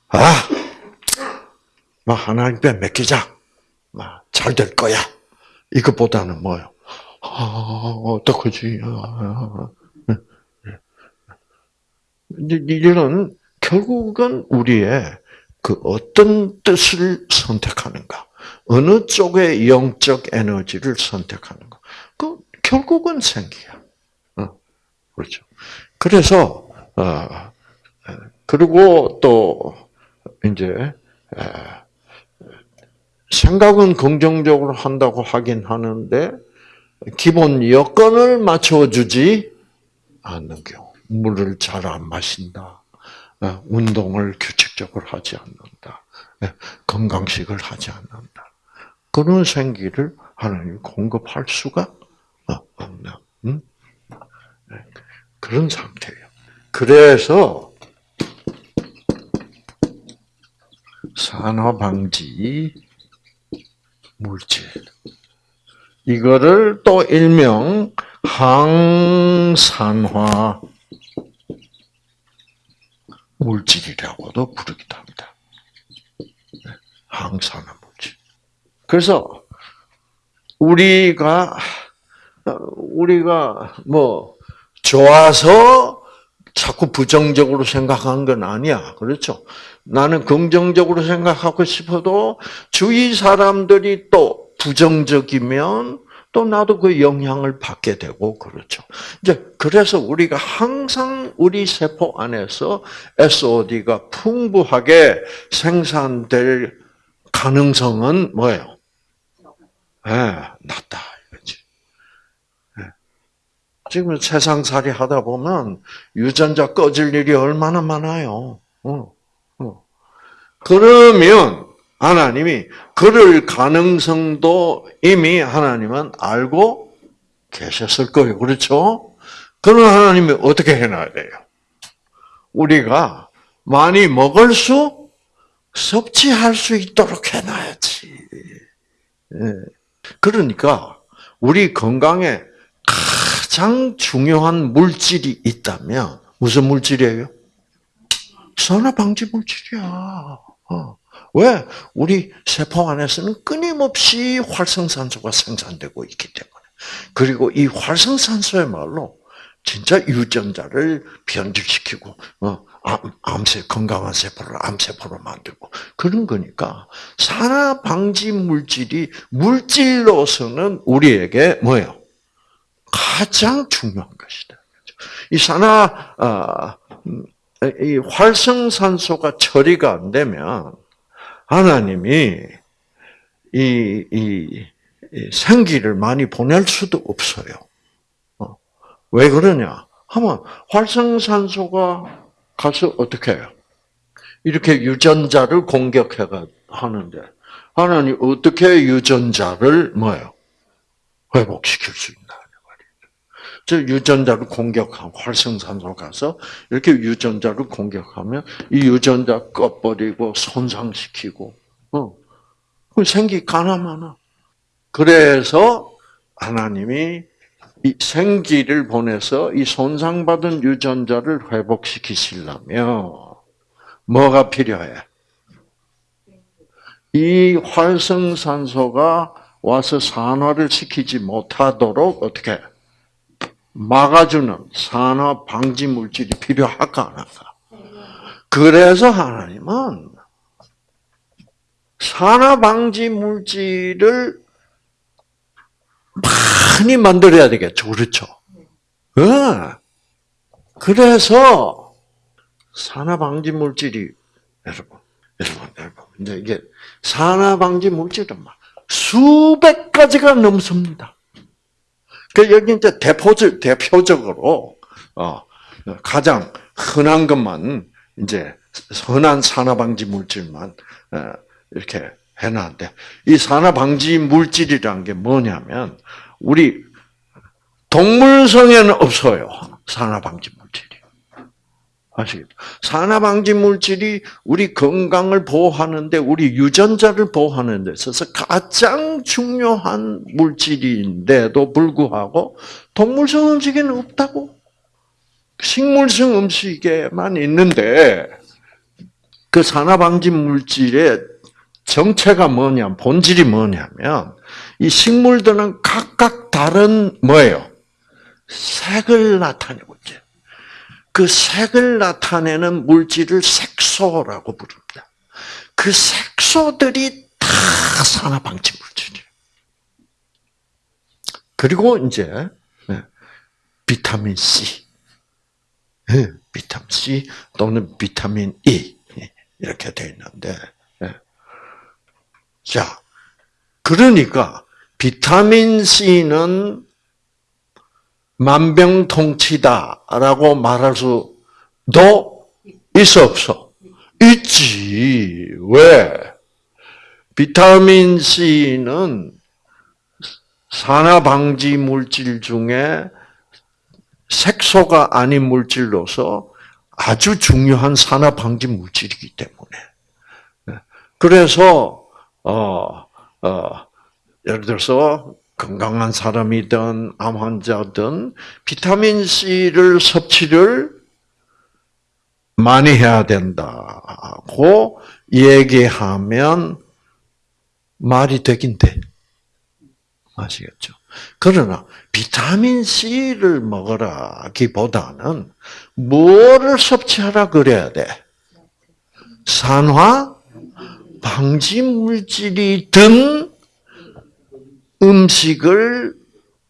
아, 하나님께 맡기자. 잘될 거야. 이것보다는 뭐요? 아, 어떡하지? 아, 이런 결국은 우리의 그 어떤 뜻을 선택하는가, 어느 쪽의 영적 에너지를 선택하는가, 그 결국은 생기야. 어, 그렇죠. 그래서 어, 그리고 또 이제 생각은 긍정적으로 한다고 하긴 하는데 기본 여건을 맞춰주지 않는 경우. 물을 잘 안 마신다. 어, 운동을 규칙적으로 하지 않는다. 예, 건강식을 하지 않는다. 그런 생기를 하나님이 공급할 수가 음? 네, 그런 상태예요. 그래서 산화 방지 물질 이거를 또 일명 항산화 물질이라고도 부르기도 합니다. 네, 항산화 물질. 그래서 우리가 우리가 뭐 좋아서 자꾸 부정적으로 생각한 건 아니야. 그렇죠? 나는 긍정적으로 생각하고 싶어도 주위 사람들이 또 부정적이면 또 나도 그 영향을 받게 되고 그렇죠. 이제 그래서 우리가 항상 우리 세포 안에서 SOD가 풍부하게 생산될 가능성은 뭐예요? 예, 네, 낮다 이거지. 네. 지금 세상살이 하다 보면 유전자 꺼질 일이 얼마나 많아요. 어, 어. 그러면 하나님이 그럴 가능성도 이미 하나님은 알고 계셨을 거예요. 그렇죠? 그런 하나님이 어떻게 해놔야 돼요? 우리가 많이 먹을 수, 섭취할 수 있도록 해놔야지. 예. 그러니까 우리 건강에 가장 중요한 물질이 있다면 무슨 물질이에요? 산화 방지 물질이야. 어. 왜? 우리 세포 안에서는 끊임없이 활성산소가 생산되고 있기 때문에. 그리고 이 활성산소의말로 진짜 유전자를 변질시키고 어, 암, 세 건강한 세포를 암세포로 만들고 그런 거니까 산화 방지 물질이 물질로서는 우리에게 뭐예요? 가장 중요한 것이다. 이 산화 아, 음, 이 활성산소가 처리가 안 되면 하나님이 이, 이, 이 생기를 많이 보낼 수도 없어요. 어. 왜 그러냐? 하면 활성산소가 가서 어떻게 해요? 이렇게 유전자를 공격해가 하는데 하나님 어떻게 유전자를 뭐요 회복시킬 수 있나 즉 유전자를 공격한 활성산소 가서 이렇게 유전자를 공격하면 이 유전자 꺼버리고 손상시키고 어 생기 가나마나. 그래서 하나님이 이 생기를 보내서 이 손상받은 유전자를 회복시키시려면 뭐가 필요해? 이 활성산소가 와서 산화를 시키지 못하도록 어떻게 막아주는 산화 방지 물질이 필요할까 안 할까? 그래서 하나님은 산화 방지 물질을 많이 만들어야 되겠죠. 그렇죠? 네. 그래서 산화 방지 물질이 여러분, 여러분, 여러분, 이제 이게 산화 방지 물질은 막 수백 가지가 넘습니다. 그 여기 이제 대표적 대표적으로 어, 가장 흔한 것만 이제 흔한 산화 방지 물질만 어, 이렇게 해놨는데 이 산화 방지 물질이란 게 뭐냐면 우리 동물성에는 없어요. 산화 방지 물질이. 아시겠죠? 산화 방지 물질이 우리 건강을 보호하는데 우리 유전자를 보호하는 데 있어서 가장 중요한 물질인데도 불구하고 동물성 음식에는 없다고. 식물성 음식에만 있는데 그 산화 방지 물질의 정체가 뭐냐, 본질이 뭐냐면 이 식물들은 각각 다른 뭐예요? 색을 나타내고 있죠. 그 색을 나타내는 물질을 색소라고 부릅니다. 그 색소들이 다 산화방지 물질이에요. 그리고 이제 네, 비타민 C, 네, 비타민 C 또는 비타민 E 이렇게 되어 있는데 자, 그러니까 비타민 C는 만병통치다라고 말할 수도 있어 없어? 있지. 왜? 비타민 C는 산화 방지 물질 중에 색소가 아닌 물질로서 아주 중요한 산화 방지 물질이기 때문에. 네. 그래서 어, 어, 예를 들어서 건강한 사람이든 암 환자든 비타민 C를 섭취를 많이 해야 된다고 얘기하면 말이 되긴 돼. 아시겠죠? 그러나 비타민 C를 먹으라기보다는 뭐를 섭취하라 그래야 돼? 산화 방지 물질이 든 음식을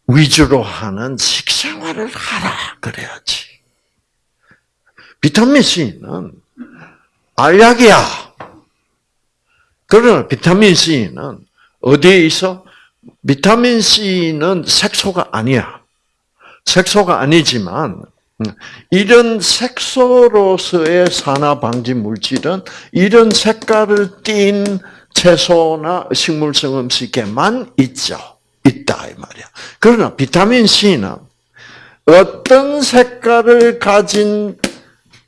위주로 하는 식생활을 하라 그래야지. 비타민 C는 알약이야. 그러나 비타민 C는 어디에 있어? 비타민 C는 색소가 아니야. 색소가 아니지만 이런 색소로서의 산화 방지 물질은 이런 색깔을 띤 채소나 식물성 음식에만 있죠. 있다 이 말이야. 그러나 비타민 C는 어떤 색깔을 가진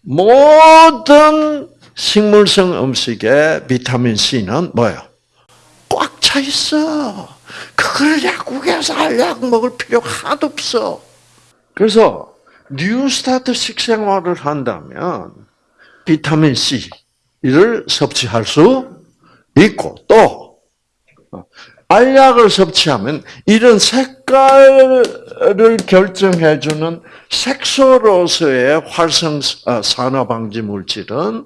모든 식물성 음식에 비타민 C는 뭐예요? 꽉 차 있어. 그걸 약국에서 알약 먹을 필요 하나도 없어. 그래서 뉴스타트 식생활을 한다면 비타민 C를 섭취할 수 있고 또 알약을 섭취하면 이런 색깔을 결정해 주는 색소로서의 활성 어, 산화 방지 물질은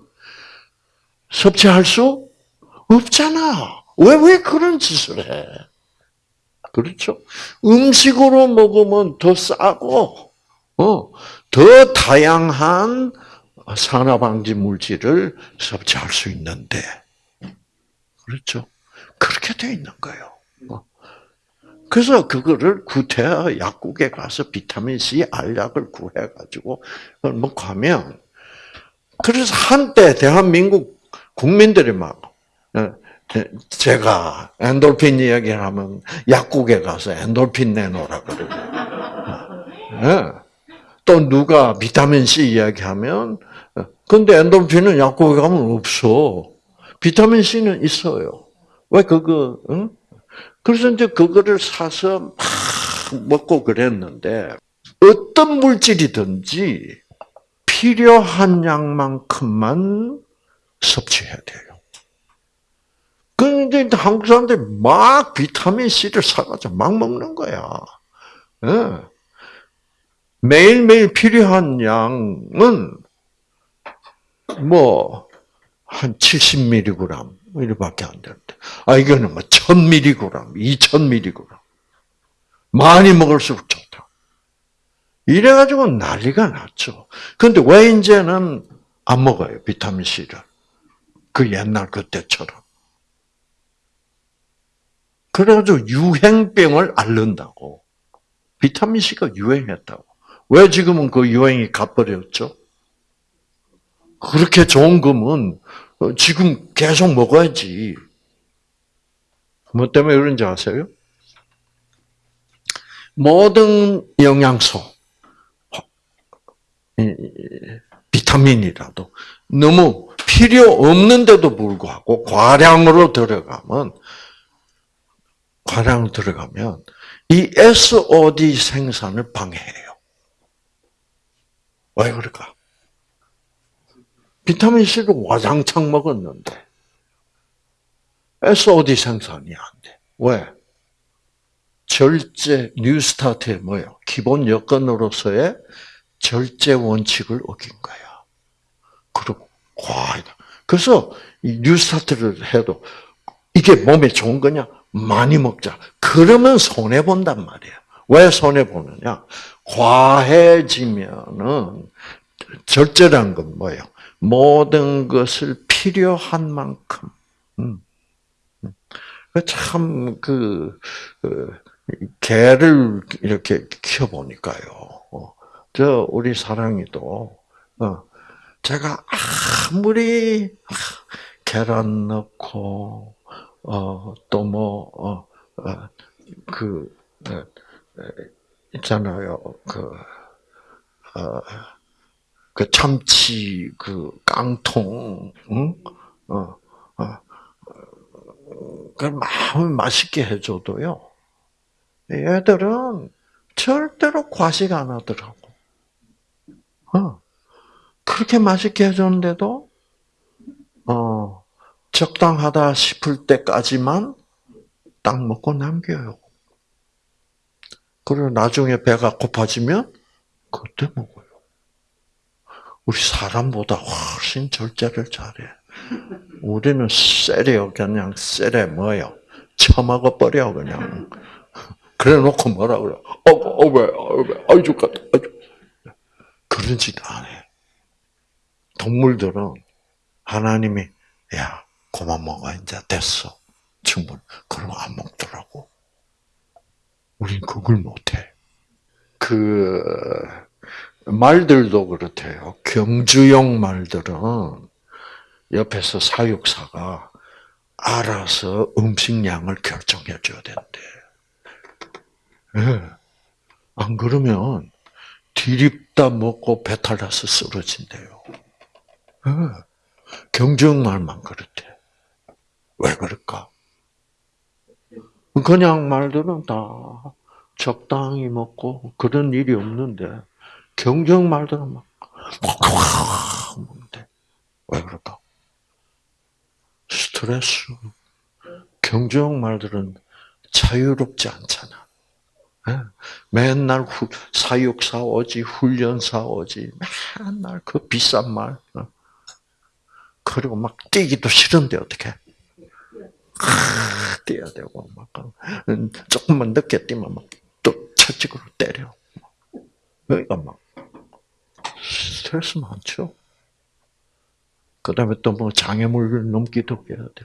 섭취할 수 없잖아. 왜, 왜 그런 짓을 해? 그렇죠? 음식으로 먹으면 더 싸고, 어, 더 다양한 산화 방지 물질을 섭취할 수 있는데, 그렇죠? 그렇게 되어 있는 거예요. 어. 그래서 그거를 구태여 약국에 가서 비타민 C 알약을 구해 가지고 먹고 하면 그래서 한때 대한민국 국민들이 막 어, 제가 엔돌핀 이야기를 하면 약국에 가서 엔돌핀 내놓으라 그러고 네. 또 누가 비타민 C 이야기하면 근데 엔돌핀은 약국에 가면 없어. 비타민 C는 있어요. 왜 그거? 응? 그래서 이제 그거를 사서 막 먹고 그랬는데 어떤 물질이든지 필요한 양만큼만 섭취해야 돼요. 그런데 한국 사람들이 막 비타민 C를 사가지고 막 먹는 거야. 네. 매일매일 필요한 양은 뭐, 한 70mg, 이렇게밖에 안 되는데. 아, 이거는 뭐 1000mg, 2000mg. 많이 먹을수록 좋다. 이래가지고 난리가 났죠. 근데 왜 이제는 안 먹어요, 비타민C를? 그 옛날 그때처럼. 그래가지고 유행병을 앓는다고. 비타민C가 유행했다고. 왜 지금은 그 유행이 가버렸죠? 그렇게 좋은 거면 지금 계속 먹어야지. 뭐 때문에 그런지 아세요? 모든 영양소, 비타민이라도 너무 필요 없는데도 불구하고 과량으로 들어가면 과량 들어가면 이 SOD 생산을 방해해요. 왜 그럴까? 비타민 C를 와장창 먹었는데 SOD 생산이 안 돼. 왜? 절제 뉴스타트의 뭐요? 기본 여건으로서의 절제 원칙을 어긴 거야. 그리고 과하다. 그래서 뉴스타트를 해도 이게 몸에 좋은 거냐? 많이 먹자. 그러면 손해 본단 말이야. 왜 손해 보느냐? 과해지면은 절제란 건 뭐예요? 모든 것을 필요한 만큼. 음. 음. 참, 그, 그, 개를 이렇게 키워보니까요. 어, 저, 우리 사랑이도, 어, 제가 아무리 계란 넣고, 어, 또 뭐, 어, 어 그, 있잖아요. 그, 어, 그 참치 그 깡통, 응? 어, 어, 그 마음 맛있게 해줘도요. 얘들은 절대로 과식 안 하더라고. 어. 그렇게 맛있게 해줬는데도, 어, 적당하다 싶을 때까지만 딱 먹고 남겨요. 그리고 나중에 배가 고파지면 그때 먹어요. 우리 사람보다 훨씬 절제를 잘해. 우리는 쎄려 그냥 쎄래 뭐요? 처먹어 버려 그냥. 그래 놓고 뭐라 그래? 어왜 어, 아이 죽겠다. 그런 짓 안 해. 동물들은 하나님이 야 그만 먹어 이제 됐어 충분. 그러면 안 먹더라고. 우린 그걸 못해. 그 말들도 그렇대요. 경주용 말들은 옆에서 사육사가 알아서 음식량을 결정해 줘야 된대. 네. 안 그러면 디립다 먹고 배탈 나서 쓰러진대요. 네. 경주용 말만 그렇대. 왜 그럴까? 그냥 말들은 다 적당히 먹고 그런 일이 없는데 경정 말들은 막 먹는데 왜 그럴까? 스트레스. 경정 말들은 자유롭지 않잖아. 예? 맨날 후, 사육사 오지, 훈련사 오지, 맨날 그 비싼 말. 어? 그리고 막 뛰기도 싫은데 어떻게? 뛰어야 되고 막 조금만 늦게 뛰면 막또 채찍으로 때려. 그러니까 막 스트레스 많죠. 그 다음에 또 뭐 장애물을 넘기도 해야 돼.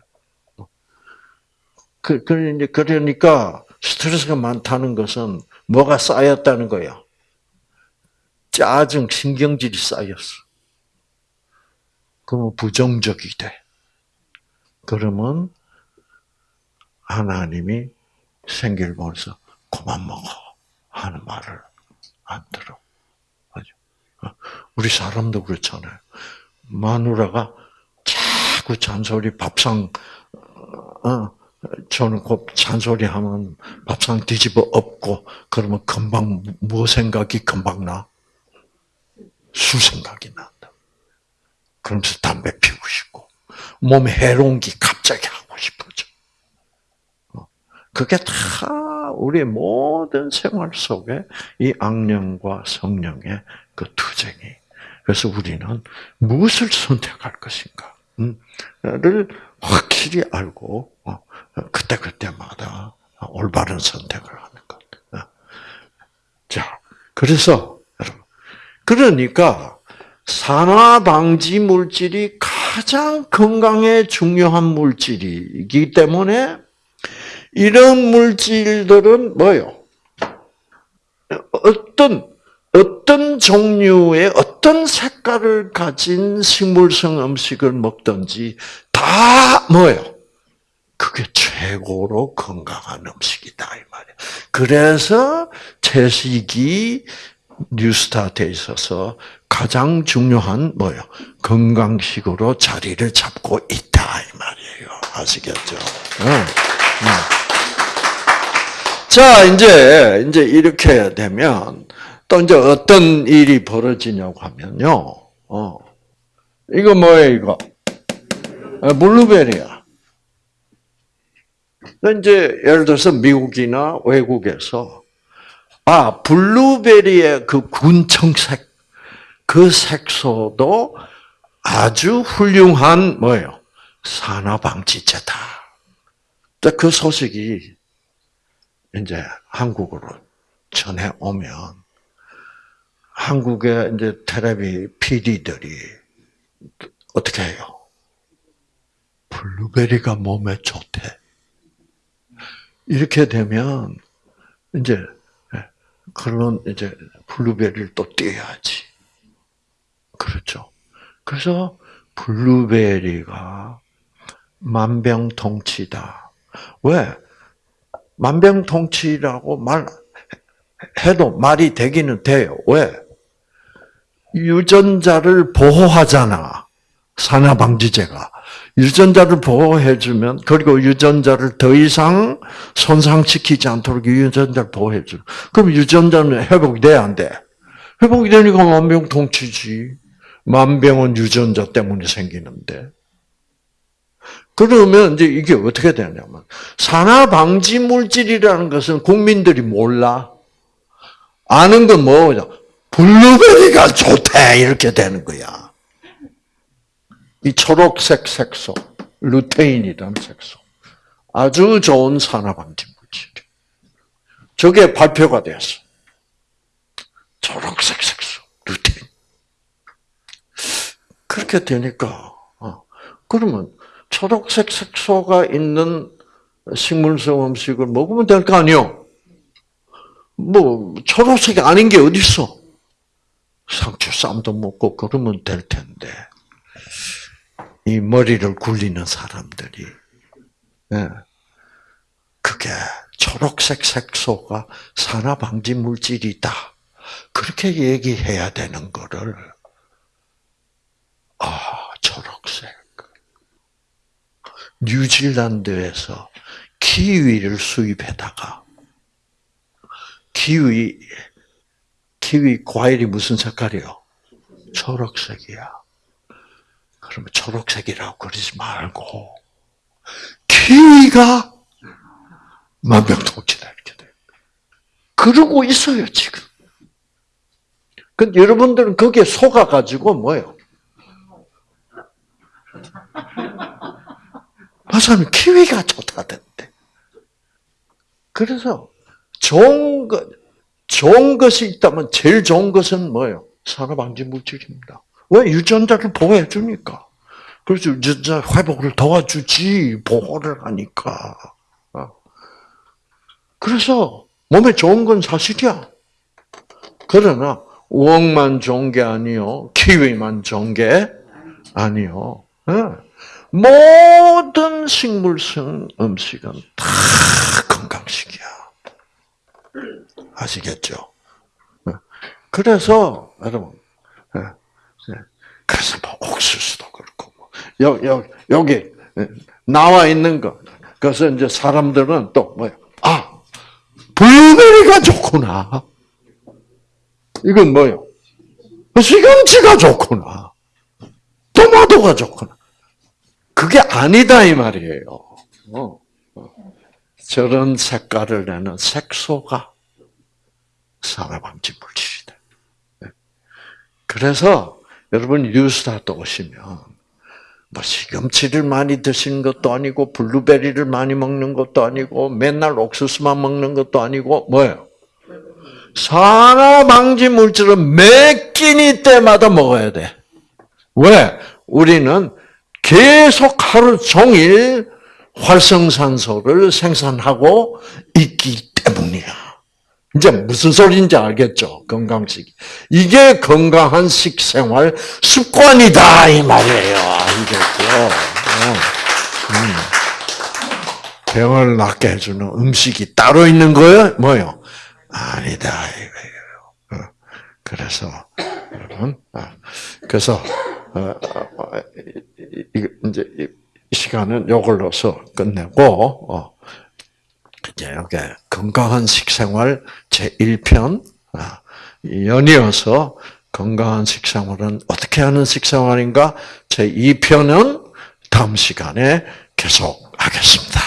그, 그, 이제 그러니까 스트레스가 많다는 것은 뭐가 쌓였다는 거야. 짜증, 신경질이 쌓였어. 그러면 부정적이 돼. 그러면 하나님이 생기를 보면서 그만 먹어 하는 말을 안 들어. 어, 우리 사람도 그렇잖아요. 마누라가 자꾸 잔소리 밥상 어, 저는 곧 잔소리 하면 밥상 뒤집어 엎고 그러면 금방 뭐 생각이 금방 나? 술 생각이 난다. 그러면서 담배 피우고 싶고 몸에 해로운 게 갑자기 하고 싶어져. 그게 다 우리 모든 생활 속에 이 악령과 성령의 그 투쟁이. 그래서 우리는 무엇을 선택할 것인가? 를 확실히 알고 어, 그때 그때마다 올바른 선택을 하는 것. 어. 자, 그래서 여러분, 그러니까 산화 방지 물질이 가장 건강에 중요한 물질이기 때문에 이런 물질들은 뭐요? 어떤 어떤 종류의 어떤 색깔을 가진 식물성 음식을 먹든지 다 뭐예요? 그게 최고로 건강한 음식이다 이 말이에요. 그래서 채식이 뉴스타트에 있어서 가장 중요한 뭐요? 건강식으로 자리를 잡고 있다 이 말이에요. 아시겠죠? 응. 응. 자, 이제, 이제 이렇게 되면, 또 이제 어떤 일이 벌어지냐고 하면요, 어, 이거 뭐예요, 이거? 아, 블루베리야. 이제, 예를 들어서 미국이나 외국에서, 아, 블루베리의 그 군청색, 그 색소도 아주 훌륭한, 뭐예요? 산화방지제다. 그 소식이 이제 한국으로 전해 오면 한국의 이제 텔레비 PD들이 어떻게 해요? 블루베리가 몸에 좋대. 이렇게 되면 이제 그러면 이제 블루베리를 또 띄어야지. 그렇죠. 그래서 블루베리가 만병통치다. 왜? 만병통치라고 말 해도 말이 되기는 돼요. 왜? 유전자를 보호하잖아. 산화방지제가. 유전자를 보호해주면, 그리고 유전자를 더 이상 손상시키지 않도록 유전자를 보호해줘. 그럼 유전자는 회복이 돼, 안 돼? 회복이 되니까 만병통치지. 만병은 유전자 때문에 생기는데. 그러면 이제 이게 어떻게 되냐면, 산화방지 물질이라는 것은 국민들이 몰라. 아는 건 뭐냐? 블루베리가 좋대! 이렇게 되는 거야. 이 초록색 색소, 루테인이라는 색소. 아주 좋은 산화방지 물질. 저게 발표가 됐어. 초록색 색소, 루테인. 그렇게 되니까, 어, 그러면 초록색 색소가 있는 식물성 음식을 먹으면 될 거 아니요? 뭐, 초록색이 아닌 게 어딨어? 상추 쌈도 먹고 그러면 될 텐데. 이 머리를 굴리는 사람들이, 예. 그게 초록색 색소가 산화방지 물질이다. 그렇게 얘기해야 되는 거를, 아, 초록색. 뉴질랜드에서 키위를 수입해다가, 키위, 키위 과일이 무슨 색깔이요? 초록색이야. 그러면 초록색이라고 그러지 말고, 키위가 만병통치다, 이렇게 돼. 그러고 있어요, 지금. 근데 여러분들은 거기에 속아 가지고 뭐예요? 마사는 키위가 좋다던데. 그래서 좋은 것, 좋은 것이 있다면 제일 좋은 것은 뭐예요? 산화방지 물질입니다. 왜? 유전자를 보호해 주니까. 그래서 유전자 회복을 도와주지, 보호를 하니까. 어. 그래서 몸에 좋은 건 사실이야. 그러나 우엉만 좋은 게 아니요, 키위만 좋은 게 아니요. 예. 모든 식물성 음식은 다 건강식이야. 아시겠죠? 예. 그래서 여러분, 예. 그래서 뭐 옥수수도 그렇고, 뭐 여, 여, 여기 나와 있는 거. 그래서 이제 사람들은 또 뭐야? 아, 블루베리가 좋구나. 이건 뭐요? 시금치가 좋구나. 토마토가 좋구나. 그게 아니다 이 말이에요. 어, 어. 저런 색깔을 내는 색소가 산화방지 물질이다. 네. 그래서 여러분 뉴스타트 오시면 뭐 시금치를 많이 드시는 것도 아니고 블루베리를 많이 먹는 것도 아니고 맨날 옥수수만 먹는 것도 아니고 뭐예요? 산화 방지 물질은 매 끼니 때마다 먹어야 돼. 왜? 우리는 계속 하루 종일 활성산소를 생산하고 있기 때문이야. 이제 무슨 소리인지 알겠죠? 건강식. 이게 건강한 식생활 습관이다, 이 말이에요. 알겠죠? 음. 병을 낫게 해주는 음식이 따로 있는 거예요? 뭐요? 아니다, 이거예요. 어. 그래서, 여러분, 아, 그래서, 어, 이제 이 시간은 요걸로서 끝내고, 이제 여기 건강한 식생활 제 1편 아, 연이어서 건강한 식생활은 어떻게 하는 식생활인가? 제 2편은 다음 시간에 계속 하겠습니다.